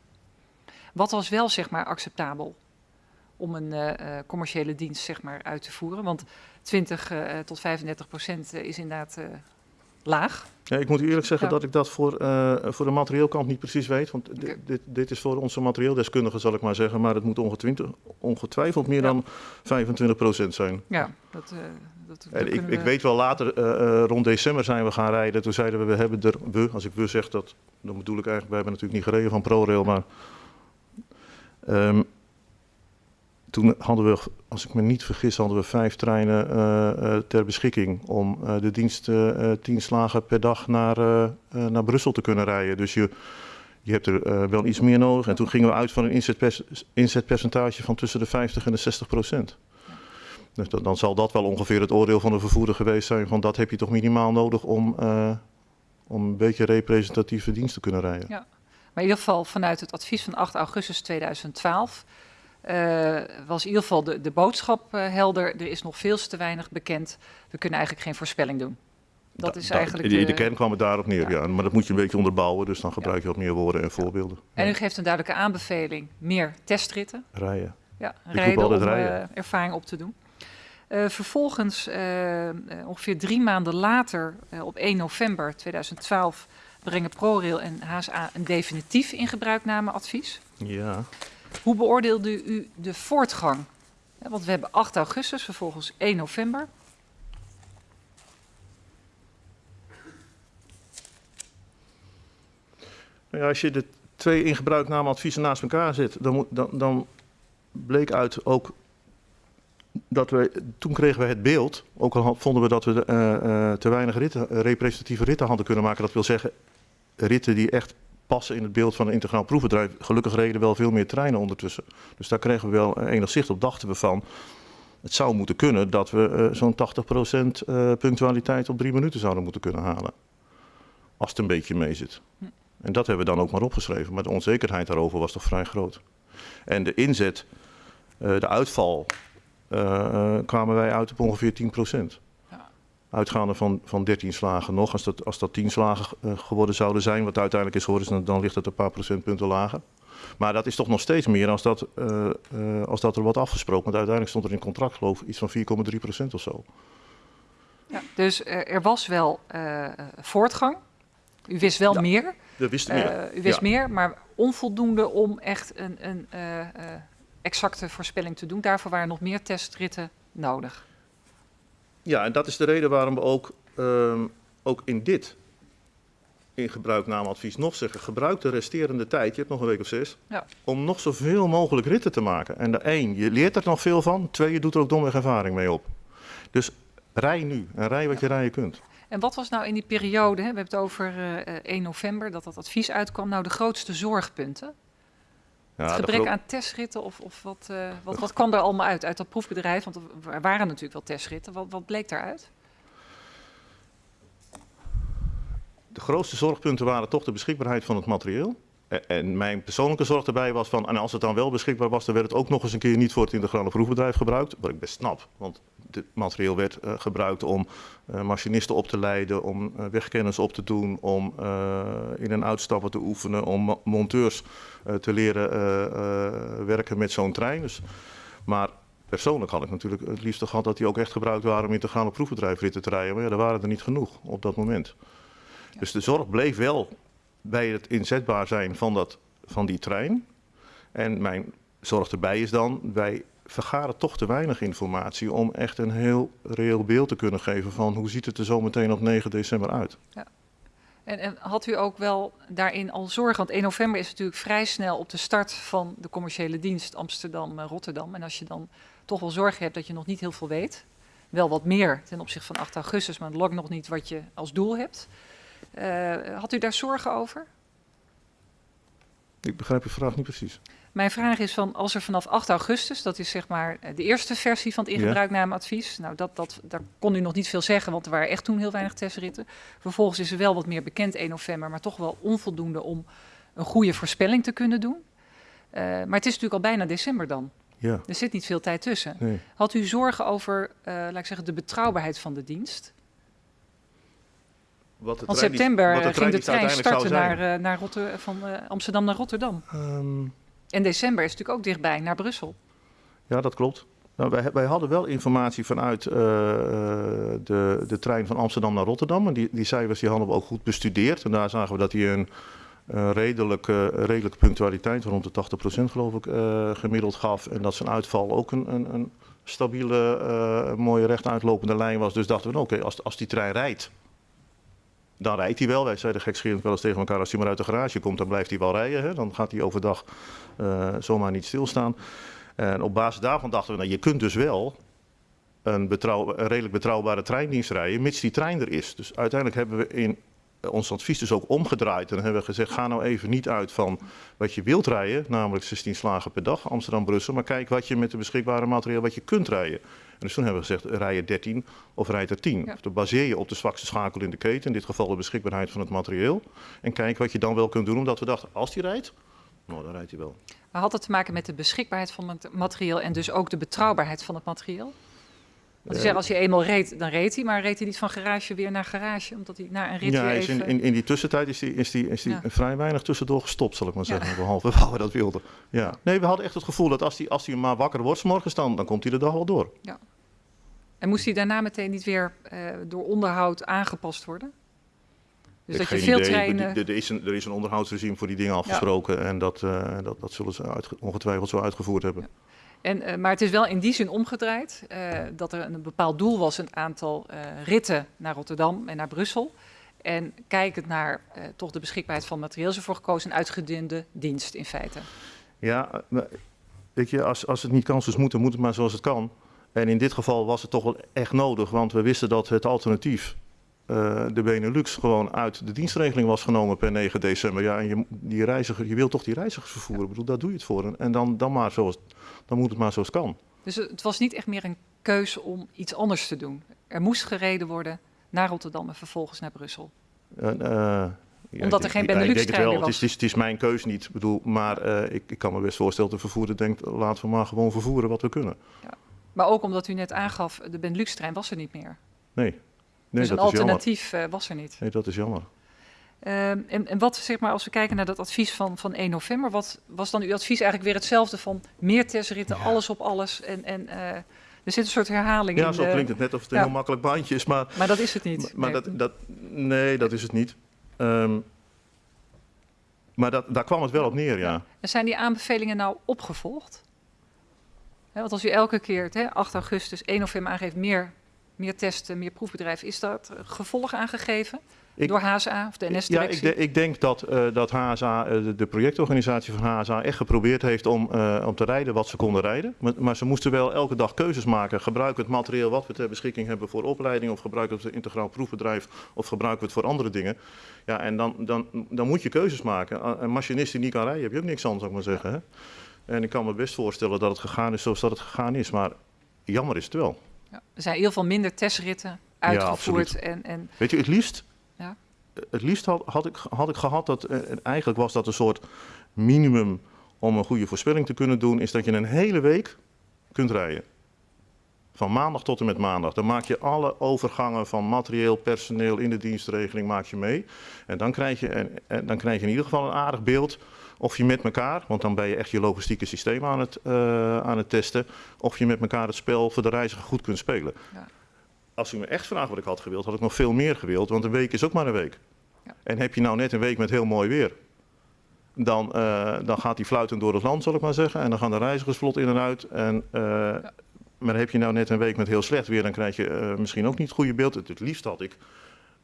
Wat was wel zeg maar acceptabel om een uh, commerciële dienst zeg maar, uit te voeren? Want 20 uh, tot 35 procent is inderdaad laag. Ja, ik moet u eerlijk zeggen Ja. dat ik dat voor, eh, voor de materieelkant niet precies weet. Want dit, dit is voor onze materieeldeskundigen, zal ik maar zeggen. Maar het moet ongetwijfeld meer Ja. dan 25 procent zijn. Ja, dat, uh, dat, ik, ik weet wel later, uh, rond december zijn we gaan rijden. Toen zeiden we, we hebben er, we, als ik we zeg, dat, dan bedoel ik eigenlijk, wij hebben natuurlijk niet gereden van ProRail, maar um, toen hadden we, als ik me niet vergis, hadden we vijf treinen uh, ter beschikking om de dienst tien slagen per dag naar, naar Brussel te kunnen rijden. Dus je, je hebt er wel iets meer nodig. En toen gingen we uit van een inzetpercentage van tussen de 50 en de 60 procent. Dus dan, zal dat wel ongeveer het oordeel van de vervoerder geweest zijn. Van dat heb je toch minimaal nodig om, uh, om een beetje representatieve dienst te kunnen rijden. Ja, maar in ieder geval vanuit het advies van 8 augustus 2012 uh, was in ieder geval de, de boodschap uh, helder. Er is nog veel te weinig bekend. We kunnen eigenlijk geen voorspelling doen. Dat da, is da, eigenlijk. De, de, kern kwam het daarop neer, ja. ja. Maar dat moet je een beetje onderbouwen. Dus dan gebruik je wat meer woorden en voorbeelden. En u geeft een duidelijke aanbeveling: meer testritten. Rijden. Ja, Ik rijden om rijden. Uh, ervaring op te doen. Uh, vervolgens, uh, ongeveer drie maanden later, uh, op 1 november 2012, brengen ProRail en HSA een definitief ingebruiknameadvies. Ja. Hoe beoordeelde u de voortgang? Want we hebben 8 augustus, vervolgens 1 november. Nou ja, als je de twee ingebruiknameadviezen naast elkaar zet, dan, dan, dan bleek uit ook dat we, toen kregen we het beeld, ook al vonden we dat we uh, uh, te weinig ritten, representatieve ritten hadden kunnen maken. Dat wil zeggen, ritten die echt passen in het beeld van een integraal proefbedrijf. Gelukkig reden wel veel meer treinen ondertussen. Dus daar kregen we wel enig zicht op, dachten we van. Het zou moeten kunnen dat we zo'n 80% punctualiteit op drie minuten zouden moeten kunnen halen. Als het een beetje mee zit. En dat hebben we dan ook maar opgeschreven. Maar de onzekerheid daarover was toch vrij groot. En de inzet, de uitval, kwamen wij uit op ongeveer 10%. Uitgaande van, van 13 slagen nog. Als dat, als dat 10 slagen uh, geworden zouden zijn, wat uiteindelijk is geworden, dan, dan ligt het een paar procentpunten lager. Maar dat is toch nog steeds meer als dat, uh, als dat er wordt afgesproken. Want uiteindelijk stond er in contract, geloof ik, iets van 4,3% of zo. Ja, dus er was wel voortgang. U wist wel ja, meer. We wisten meer. u wist ja. meer, maar onvoldoende om echt een. een exacte voorspelling te doen. Daarvoor waren nog meer testritten nodig. Ja, en dat is de reden waarom we ook, um, ook in dit in gebruiknameadvies nog zeggen, gebruik de resterende tijd, je hebt nog een week of zes, ja. om nog zoveel mogelijk ritten te maken. En de één, je leert er nog veel van, twee, je doet er ook domweg ervaring mee op. Dus rij nu en rij wat je rijden kunt. En wat was nou in die periode, hè, we hebben het over uh, 1 november, dat dat advies uitkwam, nou de grootste zorgpunten? Ja, het gebrek aan testritten of, of wat, uh, wat, wat kwam er allemaal uit, uit dat proefbedrijf? Want er waren natuurlijk wel testritten. Wat, wat bleek daaruit? De grootste zorgpunten waren toch de beschikbaarheid van het materieel. En mijn persoonlijke zorg daarbij was van, en als het dan wel beschikbaar was, dan werd het ook nog eens een keer niet voor het integrale proefbedrijf gebruikt. Wat ik best snap, want het materieel werd uh, gebruikt om uh, machinisten op te leiden, om uh, wegkennis op te doen, om in- en uitstappen te oefenen, om monteurs te leren werken met zo'n trein. Dus, maar persoonlijk had ik natuurlijk het liefst gehad dat die ook echt gebruikt waren om integrale proefbedrijfritten te rijden. Maar ja, er waren er niet genoeg op dat moment. Dus de zorg bleef wel bij het inzetbaar zijn van, dat, van die trein. En mijn zorg erbij is dan, wij vergaren toch te weinig informatie om echt een heel reëel beeld te kunnen geven van hoe ziet het er zo meteen op 9 december uit. Ja. En, en, had u ook wel daarin al zorgen? Want 1 november is natuurlijk vrij snel op de start van de commerciële dienst Amsterdam-Rotterdam. En als je dan toch wel zorgen hebt dat je nog niet heel veel weet, wel wat meer ten opzichte van 8 augustus, maar lang nog niet wat je als doel hebt. Uh, had u daar zorgen over? Ik begrijp uw vraag niet precies. Mijn vraag is van als er vanaf 8 augustus, dat is zeg maar de eerste versie van het ingebruiknameadvies. Nou, dat, dat, daar kon u nog niet veel zeggen, want er waren echt toen heel weinig testritten. Vervolgens is er wel wat meer bekend 1 november, maar toch wel onvoldoende om een goede voorspelling te kunnen doen. Uh, maar het is natuurlijk al bijna december dan. Ja, Er zit niet veel tijd tussen. nee. Had u zorgen over, eh, laat ik zeggen, de betrouwbaarheid van de dienst? Wat de Want trein september wat de eh, ging de trein starten naar, eh, naar Rotter van eh, Amsterdam naar Rotterdam. Ehm, En december is natuurlijk ook dichtbij, naar Brussel. Ja, dat klopt. Nou, wij, wij hadden wel informatie vanuit de, de trein van Amsterdam naar Rotterdam. En die, die cijfers die hadden we ook goed bestudeerd. En daar zagen we dat hij een redelijke, redelijke punctualiteit, rond de 80% geloof ik, gemiddeld gaf. En dat zijn uitval ook een, een, een stabiele, mooie rechtuitlopende lijn was. Dus dachten we, nou, oké, als, als die trein rijdt, dan rijdt hij wel. Wij zeiden gekscherend wel eens tegen elkaar, als hij maar uit de garage komt, dan blijft hij wel rijden. Hè? Dan gaat hij overdag eh, zomaar niet stilstaan. En op basis daarvan dachten we, nou, je kunt dus wel een, betrouw, redelijk betrouwbare treindienst rijden, mits die trein er is. Dus uiteindelijk hebben we in eh, ons advies dus ook omgedraaid. En hebben we gezegd, ga nou even niet uit van wat je wilt rijden, namelijk 16 slagen per dag, Amsterdam-Brussel, maar kijk wat je met de beschikbare materiaal wat je kunt rijden. En dus toen hebben we gezegd, rij je 13 of rijd er 10. Ja. Of dan baseer je op de zwakste schakel in de keten, in dit geval de beschikbaarheid van het materieel. En kijk wat je dan wel kunt doen, omdat we dachten, als die rijdt, nou, dan rijdt hij wel. Maar had het te maken met de beschikbaarheid van het materieel en dus ook de betrouwbaarheid van het materiaal? Want zegt, als je eenmaal reed, dan reed hij, maar reed hij niet van garage weer naar garage, omdat hij na een rit Ja, hij is even... in, in, die tussentijd is die, is die, is die Ja. vrij weinig tussendoor gestopt, zal ik maar Ja. zeggen. Behalve waar we dat wilden. Ja. Nee, we hadden echt het gevoel dat als hij als die maar wakker wordt 's morgens, dan, dan komt hij de dag wel door. En moest hij daarna meteen niet weer eh, door onderhoud aangepast worden? Dus dat je veel idee. treinen... Er, is een, er is een onderhoudsregime voor die dingen afgesproken. En dat, eh, dat, dat zullen ze ongetwijfeld zo uitgevoerd hebben. En, eh, maar het is wel in die zin omgedraaid eh, dat er een bepaald doel was, een aantal eh, ritten naar Rotterdam en naar Brussel. En kijkend naar toch de beschikbaarheid van materieel is ervoor gekozen een uitgedunde dienst in feite. Ja, weet je, als, als het niet kan zoals moet, dan moet het maar zoals het kan. En in dit geval was het toch wel echt nodig, want we wisten dat het alternatief, eh, de Benelux, gewoon uit de dienstregeling was genomen per 9 december. Ja, en je, die reiziger, je wilt toch die reizigers vervoeren? Ik bedoel, daar doe je het voor. En dan, dan, maar zoals, dan moet het maar zoals het kan. Dus het was niet echt meer een keuze om iets anders te doen. Er moest gereden worden naar Rotterdam en vervolgens naar Brussel. En, eh, ja, Omdat er geen ja, ik denk het wel. is, het, is, het is mijn keus niet. Bedoel, maar eh, ik, ik kan me best voorstellen dat de vervoerder denkt, laten we maar gewoon vervoeren wat we kunnen. Maar ook omdat u net aangaf, de Benelux-trein was er niet meer. Nee dus een jammer. alternatief eh, was er niet. Nee, dat is jammer. Ehm, en, en wat, zeg maar, als we kijken naar dat advies van, van 1 november, wat was dan uw advies eigenlijk weer hetzelfde van meer testritten, alles op alles? En, en eh, er zit een soort herhaling Ja, in. zo de- klinkt het net of het een ja. heel makkelijk baantje is, maar, Maar dat is het niet. maar Nee. dat, dat, nee, dat is het niet. Ehm, maar dat, daar kwam het wel op neer, ja. En zijn die aanbevelingen nou opgevolgd? Want als u elke keer, het, hè, 8 augustus, 1 november aangeeft meer, meer testen, meer proefbedrijven, is dat gevolg aangegeven Ik- door HSA of de Ja, ik, NS-directie? de- ik denk dat, eh, dat HSA, eh, de, projectorganisatie van HSA, echt geprobeerd heeft om, eh, om te rijden wat ze konden rijden. Maar, maar ze moesten wel elke dag keuzes maken. Gebruiken we het materiaal wat we ter beschikking hebben voor opleiding, of gebruiken we het integraal proefbedrijf, of gebruiken we het voor andere dingen. Ja, en dan, dan, dan moet je keuzes maken. Een machinist die niet kan rijden, heb je ook niks aan, zou ik maar zeggen. Hè? En ik kan me best voorstellen dat het gegaan is zoals dat het gegaan is. Maar jammer is het wel. Ja, er zijn ieder geval minder testritten uitgevoerd. en, en, Weet je, het liefst, Ja. het liefst had, had, ik, had ik gehad dat, eh, eigenlijk was dat een soort minimum om een goede voorspelling te kunnen doen, is dat je een hele week kunt rijden. Van maandag tot en met maandag. Dan maak je alle overgangen van materieel, personeel in de dienstregeling maak je mee. En dan krijg je, en, en dan krijg je in ieder geval een aardig beeld of je met elkaar, want dan ben je echt je logistieke systeem aan het, eh, aan het testen, of je met elkaar het spel voor de reiziger goed kunt spelen. Ja. Als u me echt vraagt wat ik had gewild, had ik nog veel meer gewild, want een week is ook maar een week. Ja. En heb je nou net een week met heel mooi weer, dan, eh, dan gaat die fluitend door het land, zal ik maar zeggen. En dan gaan de reizigers vlot in en uit. En, eh, Maar heb je nou net een week met heel slecht weer, dan krijg je misschien ook niet het goede beeld. Het, het liefst had ik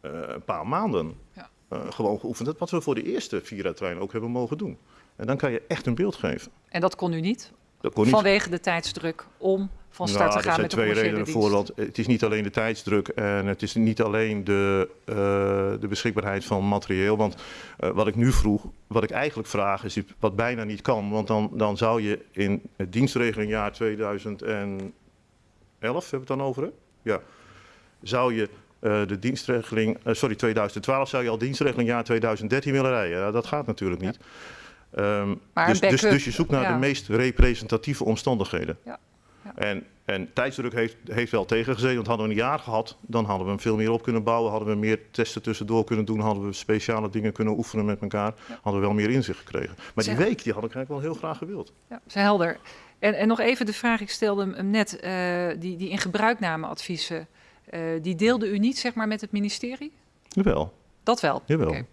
een paar maanden Ja. Eh, gewoon geoefend. Dat wat we voor de eerste Vira-trein ook hebben mogen doen. En dan kan je echt een beeld geven. en dat kon u niet, Dat kon niet vanwege de tijdsdruk om van start nou, te gaan er met de zijn twee commerciële redenen voor. Want het is niet alleen de tijdsdruk en het is niet alleen de, eh, de beschikbaarheid van materieel. Want eh, wat ik nu vroeg, wat ik eigenlijk vraag, is wat bijna niet kan. Want dan, dan zou je in het dienstregeling jaar 2011, hebben we het dan over hè? Ja. Zou je eh, de dienstregeling, eh, sorry 2012, zou je al dienstregeling jaar 2013 willen rijden? Ja, dat gaat natuurlijk niet. Ehm, dus, dus, dus je zoekt naar ja. de meest representatieve omstandigheden. En, en tijdsdruk heeft, heeft wel tegengezeten. Want hadden we een jaar gehad, dan hadden we hem veel meer op kunnen bouwen. Hadden we meer testen tussendoor kunnen doen. Hadden we speciale dingen kunnen oefenen met elkaar. Hadden we wel meer inzicht gekregen. Maar die week die had ik eigenlijk wel heel graag gewild. Ja, is helder. En, en nog even de vraag, ik stelde hem net, eh, die, die in gebruiknameadviezen, eh, die deelde u niet zeg maar met het ministerie? Jawel, Dat wel? jawel. Oké.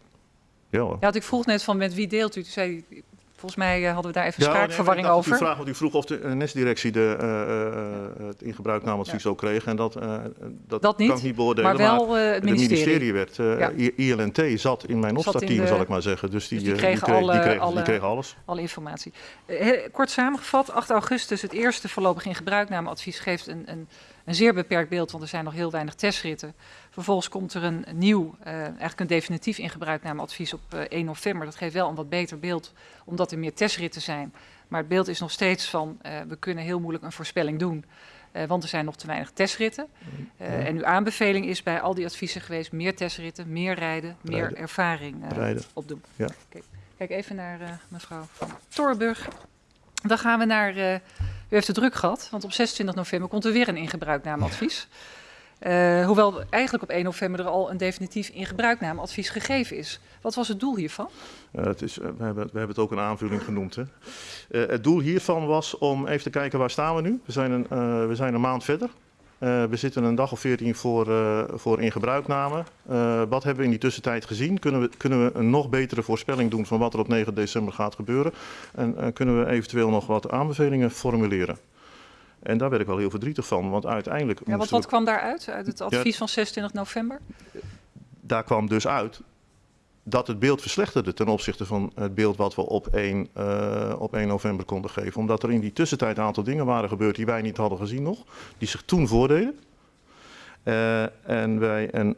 Ja, hoor. Ja, want ik vroeg net van met wie deelt u? Toen zei volgens mij eh, hadden we daar even Ja, nee, ik dacht dat over. U, vraag, want u vroeg of de eh, NES-directie de, eh, eh, het in gebruiknameadvies ook kreeg. En dat, eh, dat, Dat niet, kan ik niet beoordelen. maar wel eh, het het ministerie. ministerie werd, eh, Ja. ILNT zat in mijn opstartteam, zal ik maar zeggen. Dus die, dus die eh, kregen kreeg- alle- die, alle- die kregen alles. Alle informatie. Eh, kort samengevat, 8 augustus, het eerste voorlopig in gebruiknameadvies geeft een, een, een zeer beperkt beeld, want er zijn nog heel weinig testritten. Vervolgens komt er een nieuw, eh, eigenlijk een definitief in gebruiknameadvies op eh, 1 november. Dat geeft wel een wat beter beeld, omdat er meer testritten zijn. Maar het beeld is nog steeds van, eh, we kunnen heel moeilijk een voorspelling doen. eh, want er zijn nog te weinig testritten. Eh, En uw aanbeveling is bij al die adviezen geweest: meer testritten, meer rijden, meer Rijden. ervaring eh, Rijden. opdoen. Ja. Kijk, kijk even naar eh, mevrouw van Torenburg. Dan gaan we naar. eh, u heeft het druk gehad, want op 26 november komt er weer een ingebruiknameadvies. Eh, hoewel eigenlijk op 1 november er al een definitief ingebruiknameadvies gegeven is. Wat was het doel hiervan? Eh, het is, we, hebben, we hebben het ook een aanvulling genoemd. Hè. Het doel hiervan was om even te kijken waar staan we nu. We zijn een, we zijn een maand verder. Eh, we zitten een dag of veertien voor, eh, voor in gebruikname. Eh, wat hebben we in die tussentijd gezien? Kunnen we, kunnen we een nog betere voorspelling doen van wat er op 9 december gaat gebeuren? En kunnen we eventueel nog wat aanbevelingen formuleren? En daar werd ik wel heel verdrietig van, want uiteindelijk Ja, wat, moesten wat we- kwam daaruit, uit het advies van 26 november? daar kwam dus uit dat het beeld verslechterde ten opzichte van het beeld wat we op 1, eh, op 1 november konden geven. Omdat er in die tussentijd een aantal dingen waren gebeurd die wij niet hadden gezien nog, die zich toen voordeden. Eh, en wij een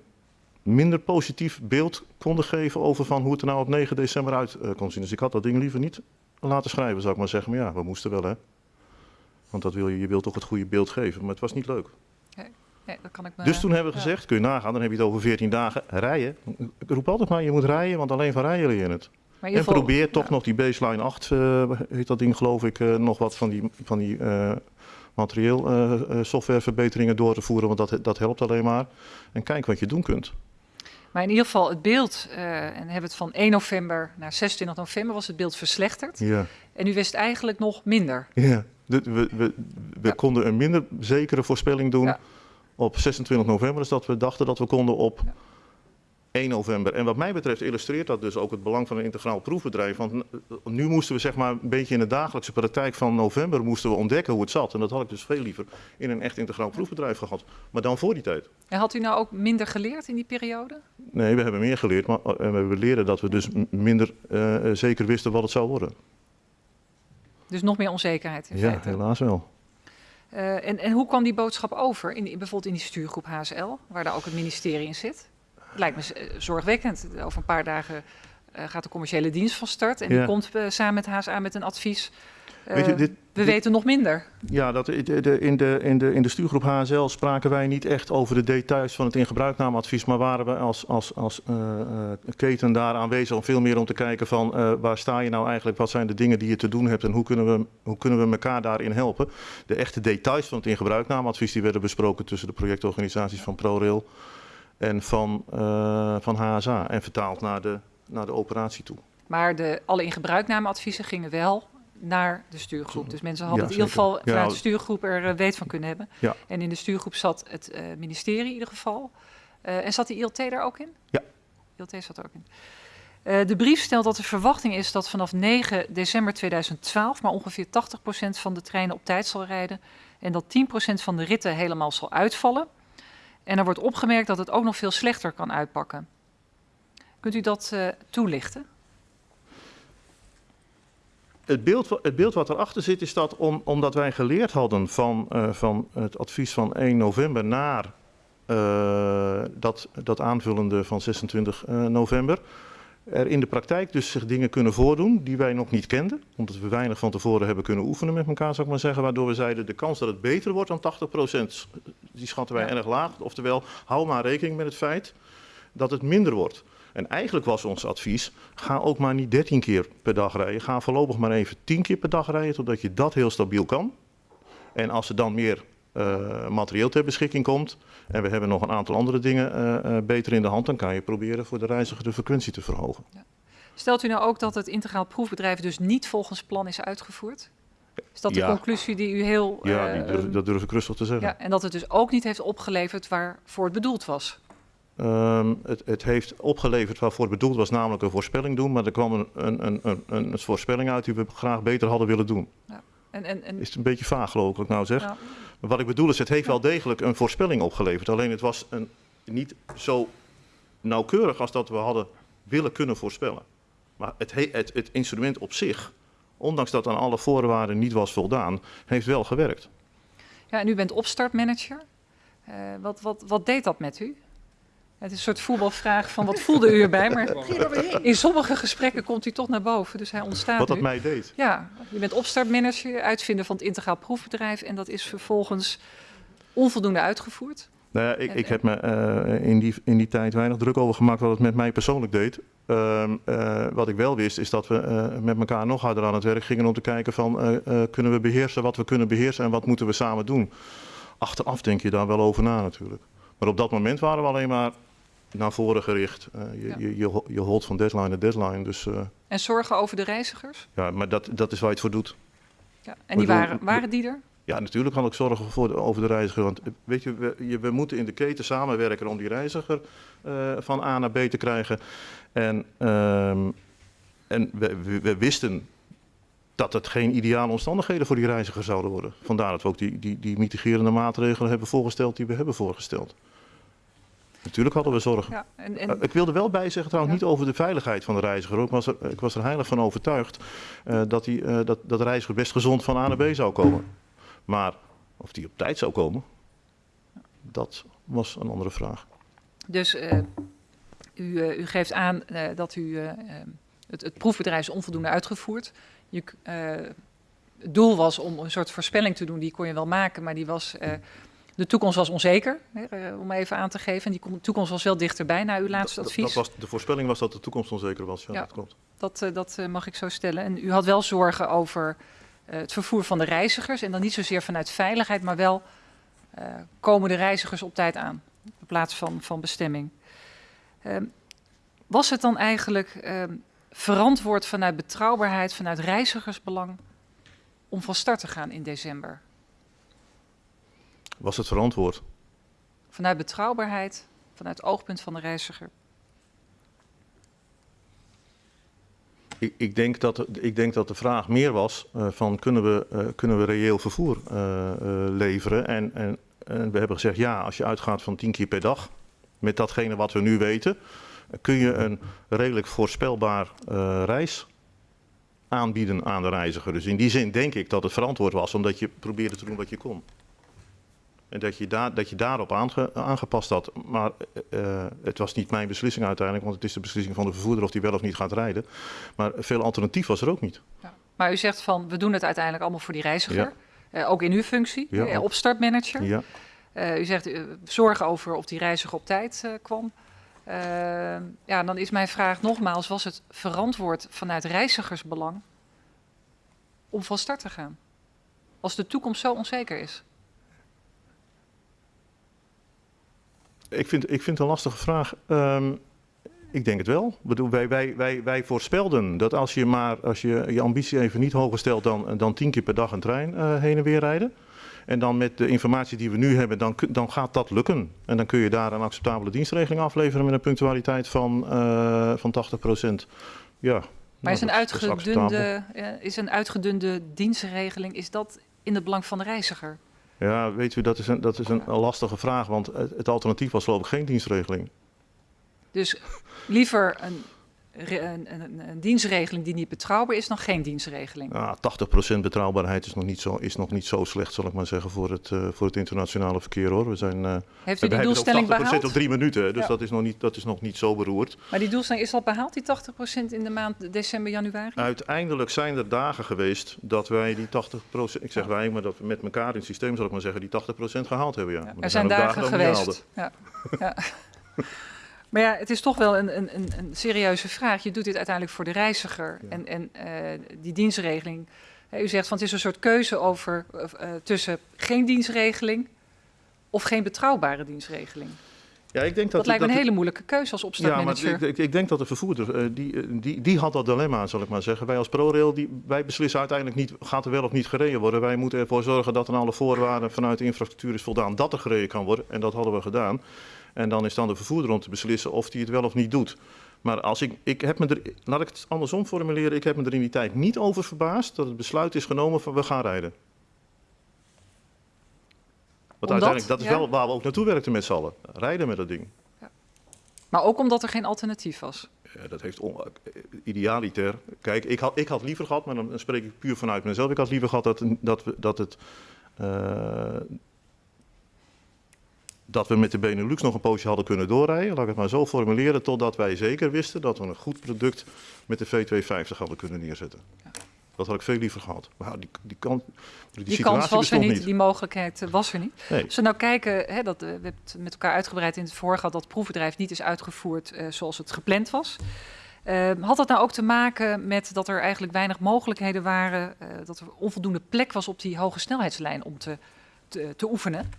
minder positief beeld konden geven over van hoe het er nou op 9 december uit eh, kon zien. Dus ik had dat ding liever niet laten schrijven, zou ik maar zeggen. Maar ja, we moesten wel hè. Want dat wil je, je wilt toch het goede beeld geven, maar het was niet leuk. Nee, dat kan ik me... Dus toen hebben we ja. gezegd, kun je nagaan, dan heb je het over 14 dagen rijden. Ik roep altijd maar, je moet rijden, want alleen van rijden leer je het. En probeer toch ja. nog die baseline 8, eh, heet dat ding geloof ik, eh, nog wat van die, van die eh, materieel softwareverbeteringen door te voeren, want dat, dat helpt alleen maar. En kijk wat je doen kunt. Maar in ieder geval het beeld, eh, en hebben het van 1 november naar 26 november, was het beeld verslechterd. Ja, En u wist eigenlijk nog minder. ja. We we, we Ja. konden een minder zekere voorspelling doen Ja. Op 26 november, dus dat we dachten dat we konden op Ja. 1 november. En wat mij betreft illustreert dat dus ook het belang van een integraal proefbedrijf. Want nu moesten we zeg maar een beetje in de dagelijkse praktijk van november moesten we ontdekken hoe het zat. En dat had ik dus veel liever in een echt integraal proefbedrijf gehad. Maar dan voor die tijd. En had u nou ook minder geleerd in die periode? Nee, we hebben meer geleerd. Maar eh, we hebben leren dat we dus minder eh, zeker wisten wat het zou worden. Dus nog meer onzekerheid in Ja, feite. helaas wel. Eh, en, en hoe kwam die boodschap over, in, bijvoorbeeld in die stuurgroep HSL, waar daar ook het ministerie in zit? Het lijkt me eh, zorgwekkend. Over een paar dagen eh, gaat de commerciële dienst van start en die komt samen met HSA met een advies. Weet je, Eh, dit- we dit- weten nog minder. Ja, dat, in, de, in, de, in de stuurgroep HSL spraken wij niet echt over de details van het ingebruiknameadvies, maar waren we als, als, als eh, eh, keten daar aanwezig om veel meer om te kijken van waar sta je nou eigenlijk, wat zijn de dingen die je te doen hebt en hoe kunnen we, hoe kunnen we elkaar daarin helpen. De echte details van het ingebruiknameadvies die werden besproken tussen de projectorganisaties van ProRail en van, van HSA en vertaald naar de, naar de operatie toe. Maar de, alle ingebruiknameadviezen gingen wel naar de stuurgroep. Dus mensen hadden Ja, in ieder geval vanuit de stuurgroep er eh, weet van kunnen hebben. Ja. En in de stuurgroep zat het eh, ministerie in ieder geval. Eh, en zat die ILT daar ook in? Ja. ILT zat er ook in. De brief stelt dat de verwachting is dat vanaf 9 december 2012 maar ongeveer 80% van de treinen op tijd zal rijden. En dat 10% van de ritten helemaal zal uitvallen. En er wordt opgemerkt dat het ook nog veel slechter kan uitpakken. Kunt u dat toelichten? Het beeld, het beeld wat erachter zit is dat om, omdat wij geleerd hadden van, eh, van het advies van 1 november naar eh, dat, dat aanvullende van 26 eh, november, er in de praktijk dus zich dingen kunnen voordoen die wij nog niet kenden. Omdat we weinig van tevoren hebben kunnen oefenen met elkaar, zou ik maar zeggen. Waardoor we zeiden, de kans dat het beter wordt dan 80% die schatten wij Ja. erg laag. Oftewel, hou maar rekening met het feit dat het minder wordt. En eigenlijk was ons advies, ga ook maar niet 13 keer per dag rijden. Ga voorlopig maar even 10 keer per dag rijden, totdat je dat heel stabiel kan. En als er dan meer eh, materieel ter beschikking komt, en we hebben nog een aantal andere dingen eh, eh, beter in de hand, dan kan je proberen voor de reiziger de frequentie te verhogen. Stelt u nou ook dat het integraal proefbedrijf dus niet volgens plan is uitgevoerd? Is dat de Ja. conclusie die u heel... Ja, die durf- dat durf ik rustig te zeggen. ja, en dat het dus ook niet heeft opgeleverd waarvoor het bedoeld was? Ehm, het, het heeft opgeleverd waarvoor het bedoeld was, namelijk een voorspelling doen. Maar er kwam een, een, een, een, voorspelling uit die we graag beter hadden willen doen. En, en, en, Is het een beetje vaag geloof ik wat ik nou zeg? ja, Maar wat ik bedoel is, het heeft wel degelijk een voorspelling opgeleverd. Alleen het was een, niet zo nauwkeurig als dat we hadden willen kunnen voorspellen. Maar het, he- het, het instrument op zich, ondanks dat aan alle voorwaarden niet was voldaan, heeft wel gewerkt. ja, en u bent opstartmanager. Eh, wat, wat, wat deed dat met u? Het is een soort voetbalvraag van wat voelde u erbij? Maar in sommige gesprekken komt hij toch naar boven, dus hij ontstaat Wat dat nu. mij deed. Ja, je bent opstartmanager, uitvinder van het integraal proefbedrijf en dat is vervolgens onvoldoende uitgevoerd. Nou ja, ik, ik heb me eh, in, die, in die tijd weinig druk over gemaakt wat het met mij persoonlijk deed. Ehm, eh, wat ik wel wist is dat we eh, met elkaar nog harder aan het werk gingen om te kijken van eh, eh, kunnen we beheersen wat we kunnen beheersen en wat moeten we samen doen. Achteraf denk je daar wel over na natuurlijk. Maar op dat moment waren we alleen maar naar voren gericht. Eh, je, Ja. je, je, je holt van deadline naar deadline. Dus eh, En zorgen over de reizigers. ja, maar dat, dat is waar je het voor doet. Ja. En die waren, waren die er? Ja, natuurlijk kan ik zorgen voor de, over de reiziger. Want eh, weet je we, je, we moeten in de keten samenwerken om die reiziger van A naar B te krijgen. En, ehm, en we, we, we wisten dat het geen ideale omstandigheden voor die reiziger zouden worden. Vandaar dat we ook die, die, die mitigerende maatregelen hebben voorgesteld die we hebben voorgesteld. Natuurlijk hadden we zorgen. Ja, en, en, Eh, Ik wilde wel bijzeggen trouwens Ja. niet over de veiligheid van de reiziger. Ik was er, ik was er heilig van overtuigd eh, dat, die, eh, dat, dat de reiziger best gezond van A naar B zou komen. Maar of die op tijd zou komen, dat was een andere vraag. dus u, u geeft aan dat u eh, eh, het, het proefbedrijf is onvoldoende uitgevoerd. Je, het doel was om een soort voorspelling te doen, die kon je wel maken, maar die was, de toekomst was onzeker, hè, eh, om even aan te geven. En die kom- toekomst was wel dichterbij na uw laatste Dat- advies. Dat was, de voorspelling was dat de toekomst onzeker was. Ja, Ja. dat klopt. Dat, eh, dat eh, mag ik zo stellen. En u had wel zorgen over het vervoer van de reizigers. En dan niet zozeer vanuit veiligheid, maar wel komen de reizigers op tijd aan. In plaats van, van bestemming. Ehm, was het dan eigenlijk ehm, verantwoord vanuit betrouwbaarheid, vanuit reizigersbelang, om van start te gaan in december? Was het verantwoord? Vanuit betrouwbaarheid, vanuit het oogpunt van de reiziger. Ik, ik, denk dat, de- ik denk dat de vraag meer was eh, van kunnen we, eh, kunnen we reëel vervoer eh, leveren? En, en, en we hebben gezegd ja, als je uitgaat van 10 keer per dag, met datgene wat we nu weten, kun je een redelijk voorspelbaar reis aanbieden aan de reiziger. Dus in die zin denk ik dat het verantwoord was, omdat je probeerde te doen wat je kon. En dat je, daar, dat je daarop aange- aangepast had. Maar eh, het was niet mijn beslissing uiteindelijk, want het is de beslissing van de vervoerder of die wel of niet gaat rijden. Maar veel alternatief was er ook niet. Maar u zegt van, we doen het uiteindelijk allemaal voor die reiziger. Eh, ook in uw functie, Ja. eh, opstartmanager. Ja. Eh, u zegt eh, zorgen over of die reiziger op tijd eh, kwam. Eh, ja, dan is mijn vraag nogmaals: was het verantwoord vanuit reizigersbelang om van start te gaan? Als de toekomst zo onzeker is. Ik vind, ik vind het een lastige vraag. Ehm, ik denk het wel. Wij, wij, wij, wij voorspelden dat als je maar als je, je ambitie even niet hoger stelt dan, dan tien keer per dag een trein eh, heen en weer rijden. En dan met de informatie die we nu hebben, dan, dan gaat dat lukken. En dan kun je daar een acceptabele dienstregeling afleveren met een punctualiteit van, eh van 80% Ja. Maar nou, is, een uitgedunde, eh, is een uitgedunde dienstregeling, is dat in het belang van de reiziger? Ja, weet u, dat is een, dat is een lastige vraag, want het, het alternatief was geloof ik geen dienstregeling. Dus liever een, een, een, een dienstregeling die niet betrouwbaar is dan geen dienstregeling. Ja, 80% betrouwbaarheid is nog, niet zo, is nog niet zo slecht, zal ik maar zeggen, voor het, eh, voor het internationale verkeer hoor. We zijn, eh, Heeft u die doelstelling ook 80% behaald? op drie minuten, dus Ja. dat, is nog niet, dat is nog niet zo beroerd. Maar die doelstelling is al behaald, die 80% in de maand december, januari? Uiteindelijk zijn er dagen geweest dat wij die 80%, ik zeg wij, maar dat we met elkaar in het systeem, zal ik maar zeggen, die 80% gehaald hebben. Ja. Er zijn dagen geweest. Ja. [laughs] Maar ja, het is toch wel een, een, een, een serieuze vraag. Je doet dit uiteindelijk voor de reiziger. Ja. En, en eh, die dienstregeling. u zegt van het is een soort keuze over, eh, tussen geen dienstregeling of geen betrouwbare dienstregeling. Ja, ik denk Dat, lijkt me een dat- hele moeilijke keuze als Ja, maar opstartmanager. ik, ik, ik denk dat de vervoerder, eh, die, die, die had dat dilemma, zal ik maar zeggen. Wij als ProRail, die, wij beslissen uiteindelijk niet, gaat er wel of niet gereden worden. Wij moeten ervoor zorgen dat aan alle voorwaarden vanuit de infrastructuur is voldaan dat er gereden kan worden. En dat hadden we gedaan. En dan is dan de vervoerder om te beslissen of hij het wel of niet doet. Maar als ik, ik heb me er, laat ik het andersom formuleren, ik heb me er in die tijd niet over verbaasd dat het besluit is genomen van we gaan rijden. Want Omdat? uiteindelijk, dat is Ja. wel waar we ook naartoe werkten met z'n allen. Rijden met dat ding. Maar ook omdat er geen alternatief was. Ja, dat heeft on, eh, idealiter. Kijk, ik had, ik had liever gehad, maar dan spreek ik puur vanuit mezelf. Ik had liever gehad dat, dat, we, dat, het, eh, dat we met de Benelux nog een poosje hadden kunnen doorrijden. Laat ik het maar zo formuleren, totdat wij zeker wisten dat we een goed product met de V250 hadden kunnen neerzetten. Dat had ik veel liever gehad. Maar die, die, kan, die, kans was er niet, niet. die mogelijkheid eh, was er niet. Nee. Als we nou kijken, hè, dat, eh, we hebben het met elkaar uitgebreid in het vorige dat het proefbedrijf niet is uitgevoerd eh, zoals het gepland was. Eh, had dat nou ook te maken met dat er eigenlijk weinig mogelijkheden waren, dat er onvoldoende plek was op die hoge snelheidslijn om te, te, te oefenen?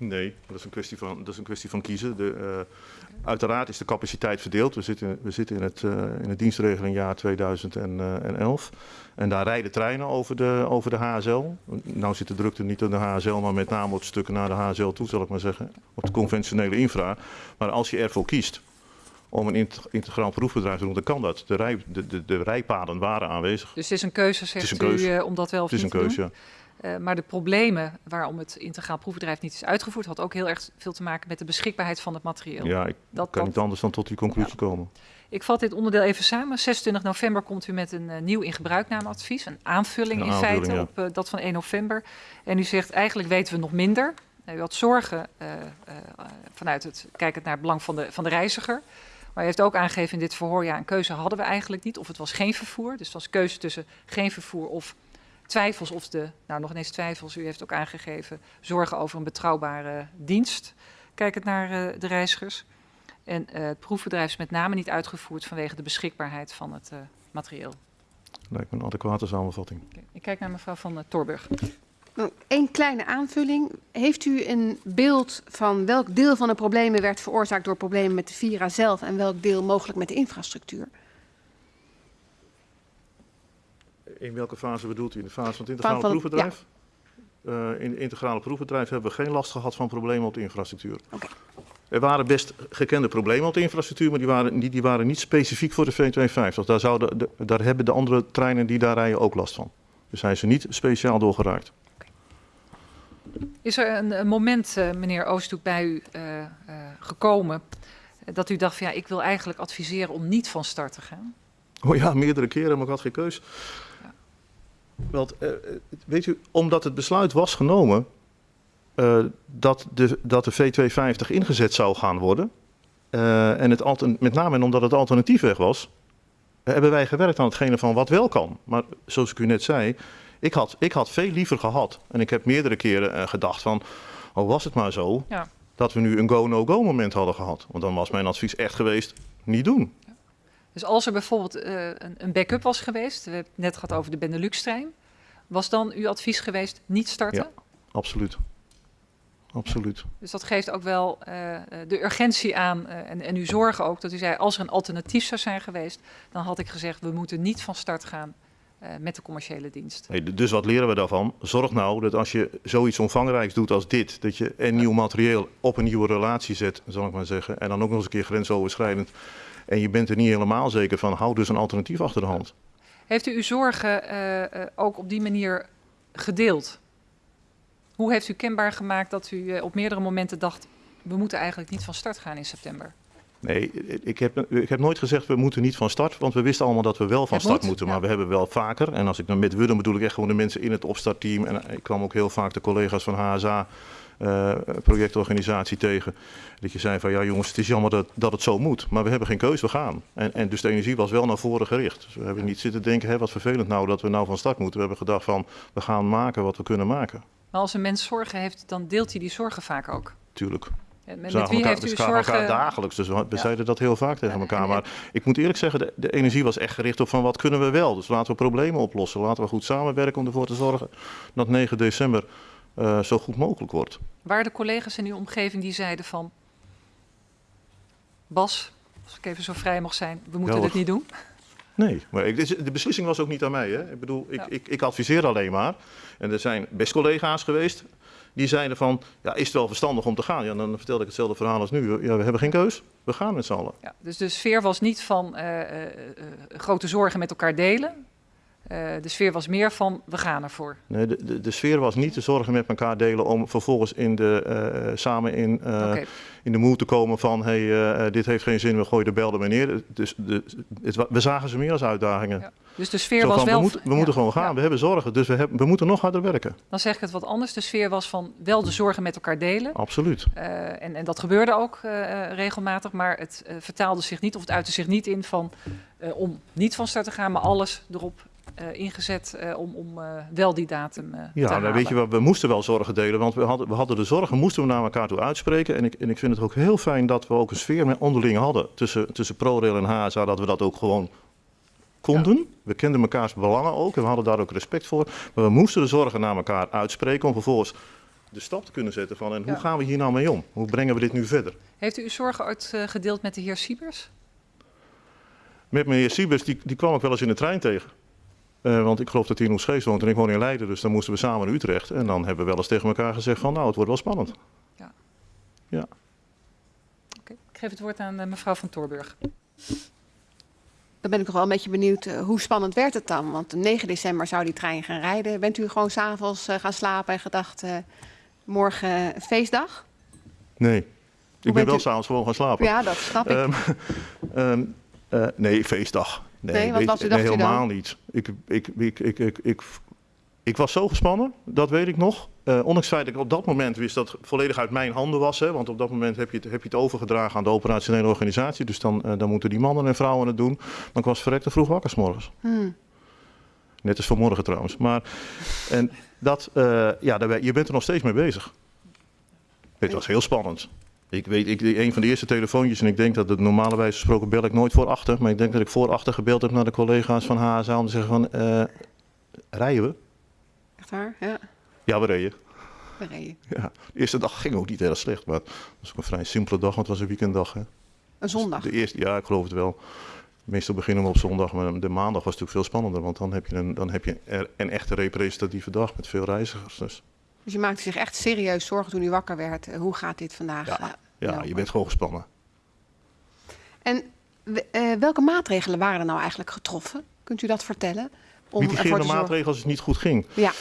Nee, dat is een kwestie van, dat is een kwestie van kiezen. De, eh, uiteraard is de capaciteit verdeeld. We zitten, we zitten in, het, eh, in het dienstregelingjaar 2011. En daar rijden treinen over de, over de HSL. Nou zit de drukte niet aan de HSL, maar met name op stukken naar de HSL toe, zal ik maar zeggen. Op de conventionele infra. Maar als je ervoor kiest om een int- integraal proefbedrijf te doen, dan kan dat. De, rij, de, de, de rijpaden waren aanwezig. Dus het is een keuze, zegt is een keuze. u, eh, om dat wel of Het is een niet te keuze. doen. ja. Eh, maar de problemen waarom het integraal proefbedrijf niet is uitgevoerd, had ook heel erg veel te maken met de beschikbaarheid van het materieel. Ja, ik dat, kan dat, niet anders dan tot die conclusie komen. Ik vat dit onderdeel even samen. 26 november komt u met een eh, nieuw in gebruiknameadvies, een aanvulling Een in aanvulling, feite ja. op eh, dat van 1 november. En u zegt eigenlijk weten we nog minder. Eh, u had zorgen vanuit het kijkend naar het belang van de, van de reiziger. Maar u heeft ook aangegeven in dit verhoor, ja, een keuze hadden we eigenlijk niet. Of het was geen vervoer. Dus het was keuze tussen geen vervoer of twijfels of de, nou nog ineens twijfels. U heeft ook aangegeven zorgen over een betrouwbare dienst. Kijkend naar eh, de reizigers. En eh, het proefbedrijf is met name niet uitgevoerd vanwege de beschikbaarheid van het eh, materieel. Lijkt me een adequate samenvatting. Ik kijk naar mevrouw van uh, Torburg. Nou, Eén kleine aanvulling. Heeft u een beeld van welk deel van de problemen werd veroorzaakt door problemen met de Vira zelf en welk deel mogelijk met de infrastructuur? In welke fase bedoelt u? In de fase van het integrale van- proefbedrijf? Eh, in het integrale proefbedrijf hebben we geen last gehad van problemen op de infrastructuur. Er waren best gekende problemen op de infrastructuur, maar die waren, die, die waren niet specifiek voor de V250. Daar, zouden, de- daar hebben de andere treinen die daar rijden ook last van. Dus zijn ze niet speciaal doorgeraakt. Is er een, een moment, eh, meneer Oosthoek, bij u eh, gekomen dat u dacht van ja, ik wil eigenlijk adviseren om niet van start te gaan? Oh ja, meerdere keren, maar ik had geen keus. Want, eh, weet u, omdat het besluit was genomen eh, dat, de, dat de V250 ingezet zou gaan worden, eh, en het met name en omdat het alternatief weg was, hebben wij gewerkt aan hetgene van wat wel kan. Maar zoals ik u net zei, ik had, ik had veel liever gehad, en ik heb meerdere keren gedacht van, oh was het maar zo, Ja. dat we nu een go-no-go moment hadden gehad. Want dan was mijn advies echt geweest, niet doen. Dus als er bijvoorbeeld eh, een, een backup was geweest, we hebben het net gehad over de Benelux-trein, was dan uw advies geweest niet starten? Ja. Absoluut. Absoluut. Dus dat geeft ook wel eh, eh, de urgentie aan en, en uw zorgen ook. Dat u zei, als er een alternatief zou zijn geweest, dan had ik gezegd, we moeten niet van start gaan met de commerciële dienst. Nee, dus wat leren we daarvan? Zorg nou dat als je zoiets omvangrijks doet als dit, dat je en nieuw materieel op een nieuwe relatie zet, zal ik maar zeggen, en dan ook nog eens een keer grensoverschrijdend. En je bent er niet helemaal zeker van, hou dus een alternatief achter de hand. Heeft u uw zorgen eh, eh, ook op die manier gedeeld? Hoe heeft u kenbaar gemaakt dat u eh, op meerdere momenten dacht, we moeten eigenlijk niet van start gaan in september? Nee, ik heb, ik heb nooit gezegd we moeten niet van start, want we wisten allemaal dat we wel van Het start moet, moeten. ja. Maar we hebben wel vaker, en als ik dan met dan bedoel ik echt gewoon de mensen in het opstartteam. En ik kwam ook heel vaak de collega's van HSA, eh, projectorganisatie tegen. Dat je zei van ja jongens, het is jammer dat, dat het zo moet, maar we hebben geen keus, we gaan. En, en dus de energie was wel naar voren gericht. Dus we hebben niet zitten denken, wat vervelend nou dat we nou van start moeten. We hebben gedacht van, we gaan maken wat we kunnen maken. Maar als een mens zorgen heeft, dan deelt hij die zorgen vaak ook. Tuurlijk. We met zagen wie elkaar, heeft u we zagen elkaar zorgen? dagelijks, dus we, Ja. zeiden dat heel vaak tegen elkaar. Maar ik moet eerlijk zeggen, de, de energie was echt gericht op van wat kunnen we wel. Dus laten we problemen oplossen. Laten we goed samenwerken om ervoor te zorgen dat 9 december eh, zo goed mogelijk wordt. Waren er collega's in uw omgeving die zeiden van... Bas, als ik even zo vrij mag zijn, we moeten Ja, dit niet doen? Nee, maar ik, de beslissing was ook niet aan mij. Hè? Ik bedoel, ik, Ja. ik, ik adviseer alleen maar. En er zijn best collega's geweest die zeiden van, ja, is het wel verstandig om te gaan? Ja, dan vertelde ik hetzelfde verhaal als nu. Ja, we hebben geen keus, we gaan met z'n allen. Ja, dus de sfeer was niet van eh, eh, grote zorgen met elkaar delen. Eh, de sfeer was meer van, we gaan ervoor. Nee, de, de, de sfeer was niet de zorgen met elkaar delen om vervolgens in de, eh, samen in, eh, in de moed te komen van, hey, dit heeft geen zin, we gooien de bel er maar neer. Dus de, het, we zagen ze meer als uitdagingen. Ja. Dus de sfeer was wel... we moeten, we ja, moeten gewoon gaan, ja. we hebben zorgen, dus we, hebben, we moeten nog harder werken. Dan zeg ik het wat anders. De sfeer was van wel de zorgen met elkaar delen. Absoluut. En, en dat gebeurde ook regelmatig, maar het vertaalde zich niet of het uitte zich niet in van om niet van start te gaan, maar alles erop ingezet eh, om, om eh, wel die datum eh, te Ja, nou, halen. weet je we moesten wel zorgen delen, want we hadden, we hadden de zorgen, moesten we naar elkaar toe uitspreken. En ik, en ik vind het ook heel fijn dat we ook een sfeer met onderling hadden tussen, tussen ProRail en HSA, dat we dat ook gewoon konden. We kenden mekaars belangen ook en we hadden daar ook respect voor. Maar we moesten de zorgen naar elkaar uitspreken om vervolgens de stap te kunnen zetten van en hoe Ja. gaan we hier nou mee om? Hoe brengen we dit nu verder? Heeft u uw zorgen ooit eh, gedeeld met de heer Siebers? Met meneer Siebers, die, die kwam ik wel eens in de trein tegen. Eh, want ik geloof dat hij in Oesgeest woont en ik woon in Leiden, dus dan moesten we samen naar Utrecht. En dan hebben we wel eens tegen elkaar gezegd van nou, het wordt wel spannend. Oké. Ik geef het woord aan eh, mevrouw van Toorburg. Dan ben ik nog wel een beetje benieuwd, eh, hoe spannend werd het dan? Want op 9 december zou die trein gaan rijden. Bent u gewoon s'avonds uh, gaan slapen en gedacht, uh, morgen feestdag? Nee, ik ben wel u- s'avonds gewoon gaan slapen. Ja, dat snap ik. Ehm, [laughs] ehm, eh, nee, feestdag. Nee, Nee, wat weet was je, u- dacht nee, u dan? helemaal niet. Ik, ik, ik, ik, ik, ik, ik was zo gespannen, dat weet ik nog. Eh, ondanks het feit dat ik op dat moment wist dat het volledig uit mijn handen was. Hè, want op dat moment heb je, het, heb je het overgedragen aan de operationele organisatie. Dus dan, eh, dan moeten die mannen en vrouwen het doen. Maar ik was verrekte vroeg wakker 's morgens. Hmm. Net als vanmorgen trouwens. Maar, en dat, eh, ja, daar je bent er nog steeds mee bezig. Het was heel spannend. Ik weet, ik, een van de eerste telefoontjes, en ik denk dat het normale wijze van spreken bel ik nooit voor achter. Maar ik denk dat ik voor achter gebeld heb naar de collega's van HSA om te zeggen van, eh, rijden we? Echt waar? Ja, Ja, we reden. reed je. Ja. De eerste dag ging ook niet heel slecht, maar het was ook een vrij simpele dag, want het was een weekenddag. Hè. Een zondag. De eerste, ja, ik geloof het wel. Meestal beginnen we op zondag, maar de maandag was natuurlijk veel spannender. Want dan heb je een, dan heb je een echte representatieve dag met veel reizigers. Dus Dus je maakte zich echt serieus zorgen toen u wakker werd. Eh, Hoe gaat dit vandaag? Ja, ja, lopen? je bent gewoon gespannen. En eh, welke maatregelen waren er nou eigenlijk getroffen? Kunt u dat vertellen? Om Mitigerende maatregelen als het niet goed ging. Ja,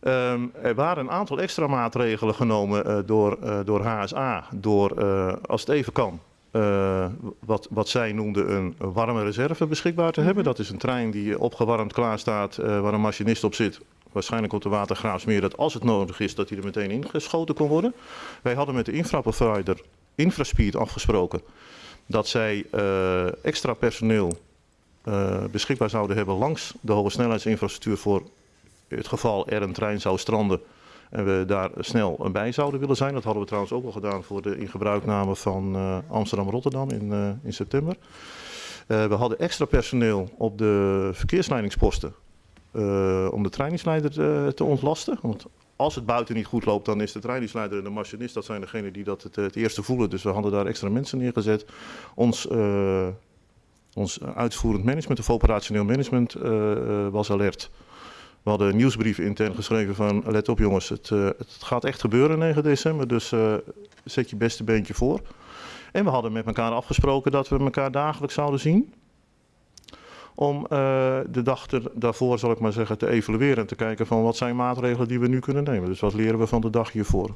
Ehm, er waren een aantal extra maatregelen genomen eh, door, door HSA. Door, als het even kan, wat, wat zij noemden een warme reserve beschikbaar te hebben. Dat is een trein die opgewarmd klaar staat, eh, waar een machinist op zit. Waarschijnlijk op de Watergraafsmeer, dat als het nodig is, dat hij er meteen ingeschoten kon worden. Wij hadden met de infraprovider Infraspeed afgesproken dat zij eh, extra personeel eh, beschikbaar zouden hebben langs de hoge snelheidsinfrastructuur voor het geval er een trein zou stranden en we daar snel bij zouden willen zijn. Dat hadden we trouwens ook al gedaan voor de ingebruikname van eh, Amsterdam-Rotterdam in, in september. We hadden extra personeel op de verkeersleidingsposten eh, om de trainingsleider eh, te ontlasten. Want als het buiten niet goed loopt, dan is de trainingsleider en de machinist, dat zijn degenen die dat het, eerste voelen. Dus we hadden daar extra mensen neergezet. Ons, eh, ons uitvoerend management of operationeel management was alert. We hadden een nieuwsbrief intern geschreven van let op jongens, het, het gaat echt gebeuren 9 december, dus zet je beste beentje voor. En we hadden met elkaar afgesproken dat we elkaar dagelijks zouden zien. Om eh, de dag daarvoor, zal ik maar zeggen, te evalueren en te kijken van wat zijn maatregelen die we nu kunnen nemen. Dus wat leren we van de dag hiervoor.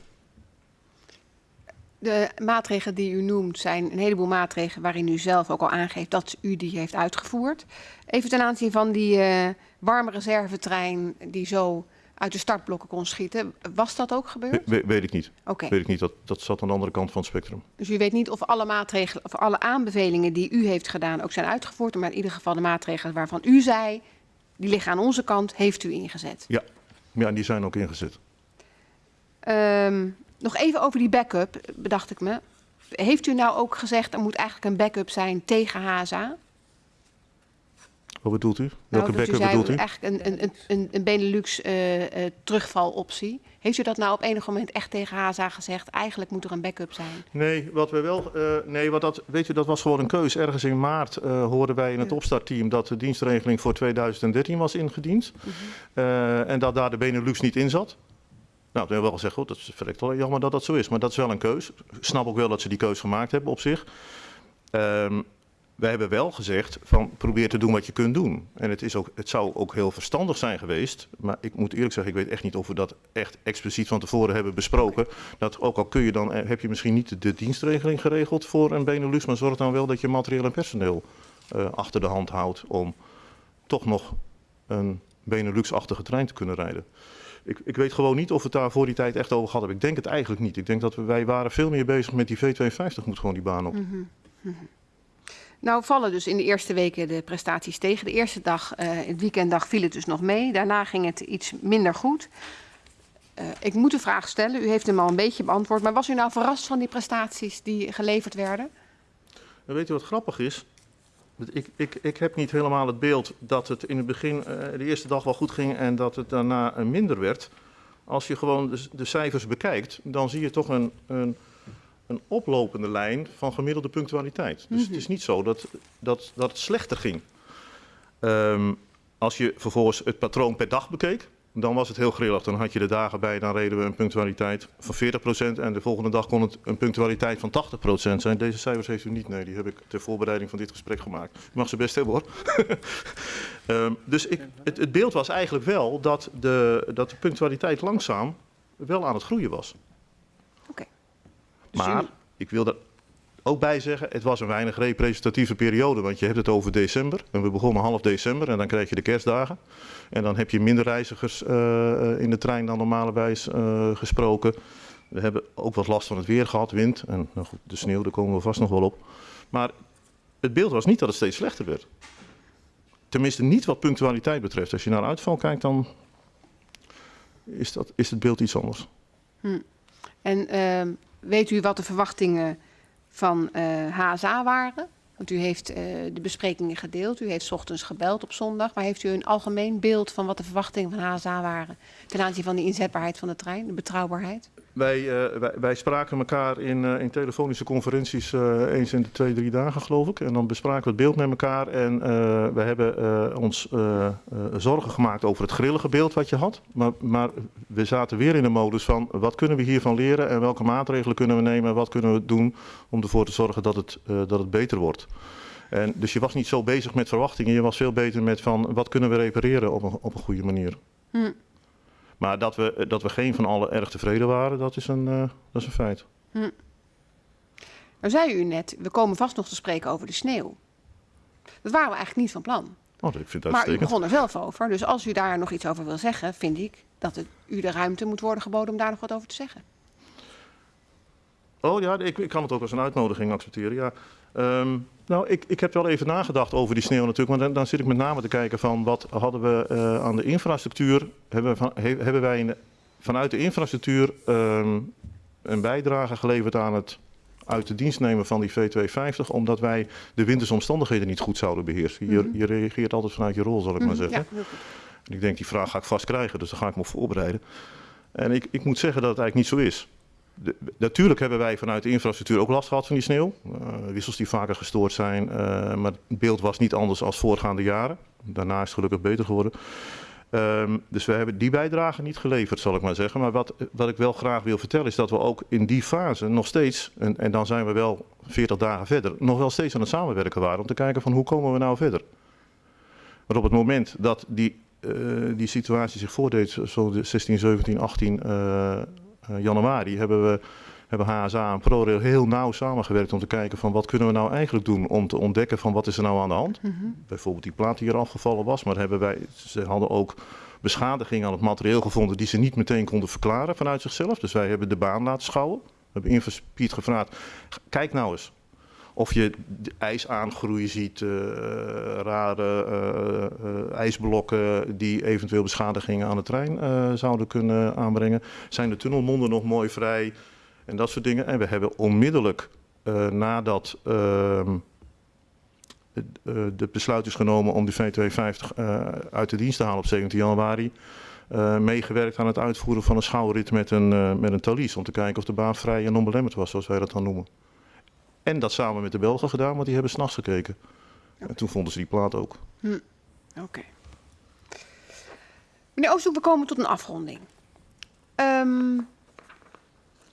de maatregelen die u noemt zijn een heleboel maatregelen waarin u zelf ook al aangeeft dat u die heeft uitgevoerd. Even ten aanzien van die eh, warme reservetrein die zo uit de startblokken kon schieten. Was dat ook gebeurd? We- we- weet ik niet. Oké, Weet ik niet. Dat, dat zat aan de andere kant van het spectrum. dus u weet niet of alle maatregelen of alle aanbevelingen die u heeft gedaan ook zijn uitgevoerd. Maar in ieder geval de maatregelen waarvan u zei, die liggen aan onze kant, heeft u ingezet. Ja, en die zijn ook ingezet. Ehm, nog even over die backup, bedacht ik me. Heeft u nou ook gezegd er moet eigenlijk een backup zijn tegen HSA? Wat bedoelt u? Nou, Welke u backup zei bedoelt u? eigenlijk een, een, een, een Benelux eh, eh, terugvaloptie. Heeft u dat nou op enig moment echt tegen HSA gezegd? Eigenlijk moet er een backup zijn. Nee, wat we wel. eh, nee, wat dat, weet je, dat was gewoon een keus. Ergens in maart hoorden wij in het opstartteam dat de dienstregeling voor 2013 was ingediend. Mhm. En dat daar de Benelux niet in zat. Nou, toen hebben we wel gezegd, goed, dat is verrekt wel jammer dat dat zo is. Maar dat is wel een keus. Ik snap ook wel dat ze die keus gemaakt hebben op zich. Ehm wij hebben wel gezegd van probeer te doen wat je kunt doen. En het, is ook, het zou ook heel verstandig zijn geweest. Maar ik moet eerlijk zeggen, ik weet echt niet of we dat echt expliciet van tevoren hebben besproken. Dat ook al kun je dan, eh, heb je misschien niet de dienstregeling geregeld voor een Benelux. Maar zorg dan wel dat je materieel en personeel eh, achter de hand houdt om toch nog een Benelux-achtige trein te kunnen rijden. Ik, ik weet gewoon niet of het daar voor die tijd echt over gehad hebben. Ik denk het eigenlijk niet. Ik denk dat we, wij waren veel meer bezig met die V52 moet gewoon die baan op. Nou vallen dus in de eerste weken de prestaties tegen. De eerste dag, eh het weekenddag, viel het dus nog mee. Daarna ging het iets minder goed. Eh, ik moet de vraag stellen, u heeft hem al een beetje beantwoord. Maar was u nou verrast van die prestaties die geleverd werden? En weet je wat grappig is? Ik, ik, ik heb niet helemaal het beeld dat het in het begin eh, de eerste dag wel goed ging en dat het daarna minder werd. Als je gewoon de, de cijfers bekijkt, dan zie je toch een, een, een oplopende lijn van gemiddelde punctualiteit. Dus het is niet zo dat, dat, dat het slechter ging. Ehm, als je vervolgens het patroon per dag bekeek, dan was het heel grillig. Dan had je de dagen bij, dan reden we een punctualiteit van 40% en de volgende dag kon het een punctualiteit van 80% zijn. Deze cijfers heeft u niet, nee, die heb ik ter voorbereiding van dit gesprek gemaakt. U mag ze best hebben hoor. [laughs] Ehm, dus ik, het, het beeld was eigenlijk wel dat de, dat de punctualiteit langzaam wel aan het groeien was. Maar ik wil er ook bij zeggen, het was een weinig representatieve periode. Want je hebt het over december. En we begonnen half december en dan krijg je de kerstdagen. En dan heb je minder reizigers eh, eh, in de trein dan normalwijs eh, gesproken. We hebben ook wat last van het weer gehad, wind. En nou goed, de sneeuw, daar komen we vast nog wel op. Maar het beeld was niet dat het steeds slechter werd. Tenminste, niet wat punctualiteit betreft. Als je naar uitval kijkt, dan is, dat, is het beeld iets anders. En ehm, weet u wat de verwachtingen van eh, HSA waren? Want u heeft eh, de besprekingen gedeeld. U heeft ochtends gebeld op zondag. Maar heeft u een algemeen beeld van wat de verwachtingen van HSA waren ten aanzien van de inzetbaarheid van de trein, de betrouwbaarheid? Wij, eh, wij, spraken elkaar in, eh, in telefonische conferenties eh, eens in de twee, drie dagen, geloof ik. En dan bespraken we het beeld met elkaar. En we hebben ons zorgen gemaakt over het grillige beeld wat je had. Maar, maar we zaten weer in de modus van wat kunnen we hiervan leren en welke maatregelen kunnen we nemen en wat kunnen we doen om ervoor te zorgen dat het, dat het beter wordt. En dus je was niet zo bezig met verwachtingen, je was veel beter met van wat kunnen we repareren op een, op een goede manier. Hm. Maar dat we, dat we geen van allen erg tevreden waren, dat is een, eh, dat is een feit. Nou zei u net, we komen vast nog te spreken over de sneeuw. Dat waren we eigenlijk niet van plan. Oh, ik vind het Maar u begon er zelf over. Dus als u daar nog iets over wil zeggen, vind ik dat het u de ruimte moet worden geboden om daar nog wat over te zeggen. Oh ja, ik, ik kan het ook als een uitnodiging accepteren. Ja. Ehm, nou, ik, ik heb wel even nagedacht over die sneeuw natuurlijk. Want dan, dan zit ik met name te kijken van wat hadden we eh, aan de infrastructuur. Hebben, we van, he- hebben wij in vanuit de infrastructuur ehm, een bijdrage geleverd aan het uit de dienst nemen van die V250. Omdat wij de wintersomstandigheden niet goed zouden beheersen. Je, Mhm. je reageert altijd vanuit je rol, zal ik maar Mhm, zeggen. Ja, heel goed. En ik denk, die vraag ga ik vast krijgen, dus daar ga ik me op voorbereiden. En ik, ik moet zeggen dat het eigenlijk niet zo is. Natuurlijk hebben wij vanuit de infrastructuur ook last gehad van die sneeuw. Eh, wissels die vaker gestoord zijn, eh, maar het beeld was niet anders als voorgaande jaren. Daarna is het gelukkig beter geworden. Ehm, dus we hebben die bijdrage niet geleverd, zal ik maar zeggen. Maar wat, wat ik wel graag wil vertellen is dat we ook in die fase nog steeds, en, en dan zijn we wel 40 dagen verder, nog wel steeds aan het samenwerken waren om te kijken van hoe komen we nou verder. Maar op het moment dat die, eh, die situatie zich voordeed, zo de 16, 17, 18 eh, eh, januari, hebben we hebben HSA en ProRail heel nauw samengewerkt om te kijken van wat kunnen we nou eigenlijk doen om te ontdekken van wat is er nou aan de hand. Mhm. Bijvoorbeeld die plaat die er afgevallen was, maar hebben wij, ze hadden ook beschadiging aan het materieel gevonden die ze niet meteen konden verklaren vanuit zichzelf. Dus wij hebben de baan laten schouwen. We hebben Infospied gevraagd, kijk nou eens of je de ijsaangroei ziet, eh, rare eh, eh, ijsblokken die eventueel beschadigingen aan de trein zouden kunnen aanbrengen. Zijn de tunnelmonden nog mooi vrij en dat soort dingen. En we hebben onmiddellijk nadat ehm, het, besluit is genomen om de V250 eh, uit de dienst te halen op 17 januari, meegewerkt aan het uitvoeren van een schouwrit met een, eh, met een talies. Om te kijken of de baan vrij en onbelemmerd was, zoals wij dat dan noemen. En dat samen met de Belgen gedaan, want die hebben s'nachts gekeken. En toen vonden ze die plaat ook. Oké. Meneer Oosthoek, we komen tot een afronding. Ehm,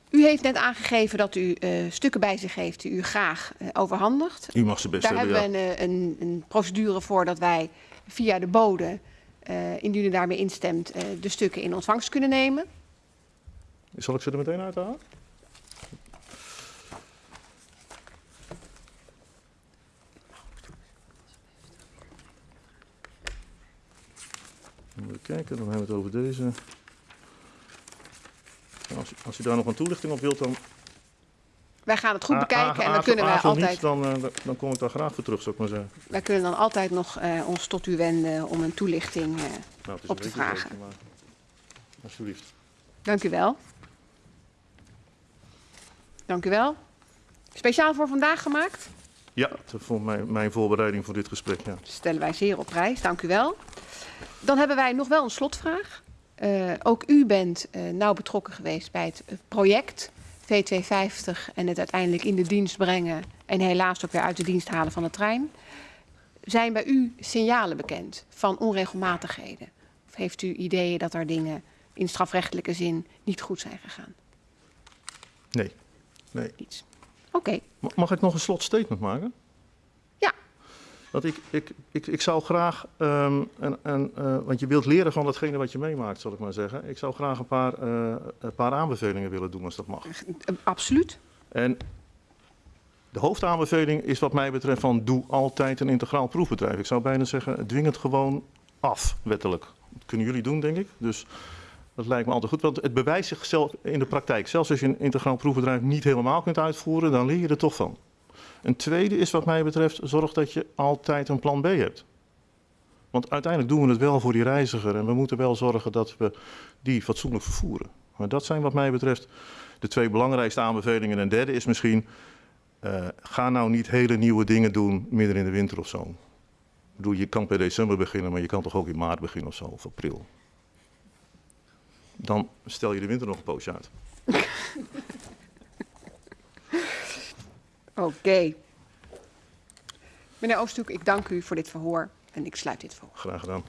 u heeft net aangegeven dat u eh, stukken bij zich heeft die u graag eh, overhandigt. U mag ze best Daar hebben, ja. we een, een, een procedure voor dat wij via de bode, eh, indien u daarmee instemt, de stukken in ontvangst kunnen nemen. Zal ik ze er meteen uithalen? Even kijken, dan hebben we het over deze. Als, u- als u daar nog een toelichting op wilt, dan Wij gaan het goed bekijken en dan kunnen wij altijd, niet, dan, eh, dan kom ik daar graag voor terug, zou ik maar zeggen. wij kunnen dan altijd nog eh, ons tot u wenden om een toelichting. eh, Nou, Op een te vragen. leuk, maar- Alsjeblieft. dank u wel. Dank u wel. Speciaal voor vandaag gemaakt. Ja, dat vond mijn, mijn voorbereiding voor dit gesprek, ja. stellen wij zeer op prijs. Dank u wel. Dan hebben wij nog wel een slotvraag. Eh, ook u bent eh, nauw betrokken geweest bij het eh, project V250 en het uiteindelijk in de dienst brengen en helaas ook weer uit de dienst halen van de trein. Zijn bij u signalen bekend van onregelmatigheden? Of heeft u ideeën dat er dingen in strafrechtelijke zin niet goed zijn gegaan? Nee. nee. Iets. Oké, Ma- Mag ik nog een slotstatement maken? Ja. Dat ik, ik, ik, ik zou graag, ehm, een, een, eh, want je wilt leren van datgene wat je meemaakt, zal ik maar zeggen. Ik zou graag een paar, eh, een paar aanbevelingen willen doen, als dat mag. eh, absoluut. En de hoofdaanbeveling is wat mij betreft van doe altijd een integraal proefbedrijf. Ik zou bijna zeggen, dwing het gewoon af, wettelijk. Dat kunnen jullie doen, denk ik. Dus dat lijkt me altijd goed, want het bewijst zichzelf in de praktijk. Zelfs als je een integraal proefbedrijf niet helemaal kunt uitvoeren, dan leer je er toch van. Een tweede is wat mij betreft, zorg dat je altijd een plan B hebt. Want uiteindelijk doen we het wel voor die reiziger en we moeten wel zorgen dat we die fatsoenlijk vervoeren. Maar dat zijn wat mij betreft de twee belangrijkste aanbevelingen. En derde is misschien, eh, ga nou niet hele nieuwe dingen doen midden in de winter of zo. Ik bedoel, je kan per december beginnen, maar je kan toch ook in maart beginnen of zo, of april. Dan stel je de winter nog een poosje uit. [laughs] Oké. Meneer Oosthoek, ik dank u voor dit verhoor en ik sluit dit verhoor. Graag gedaan.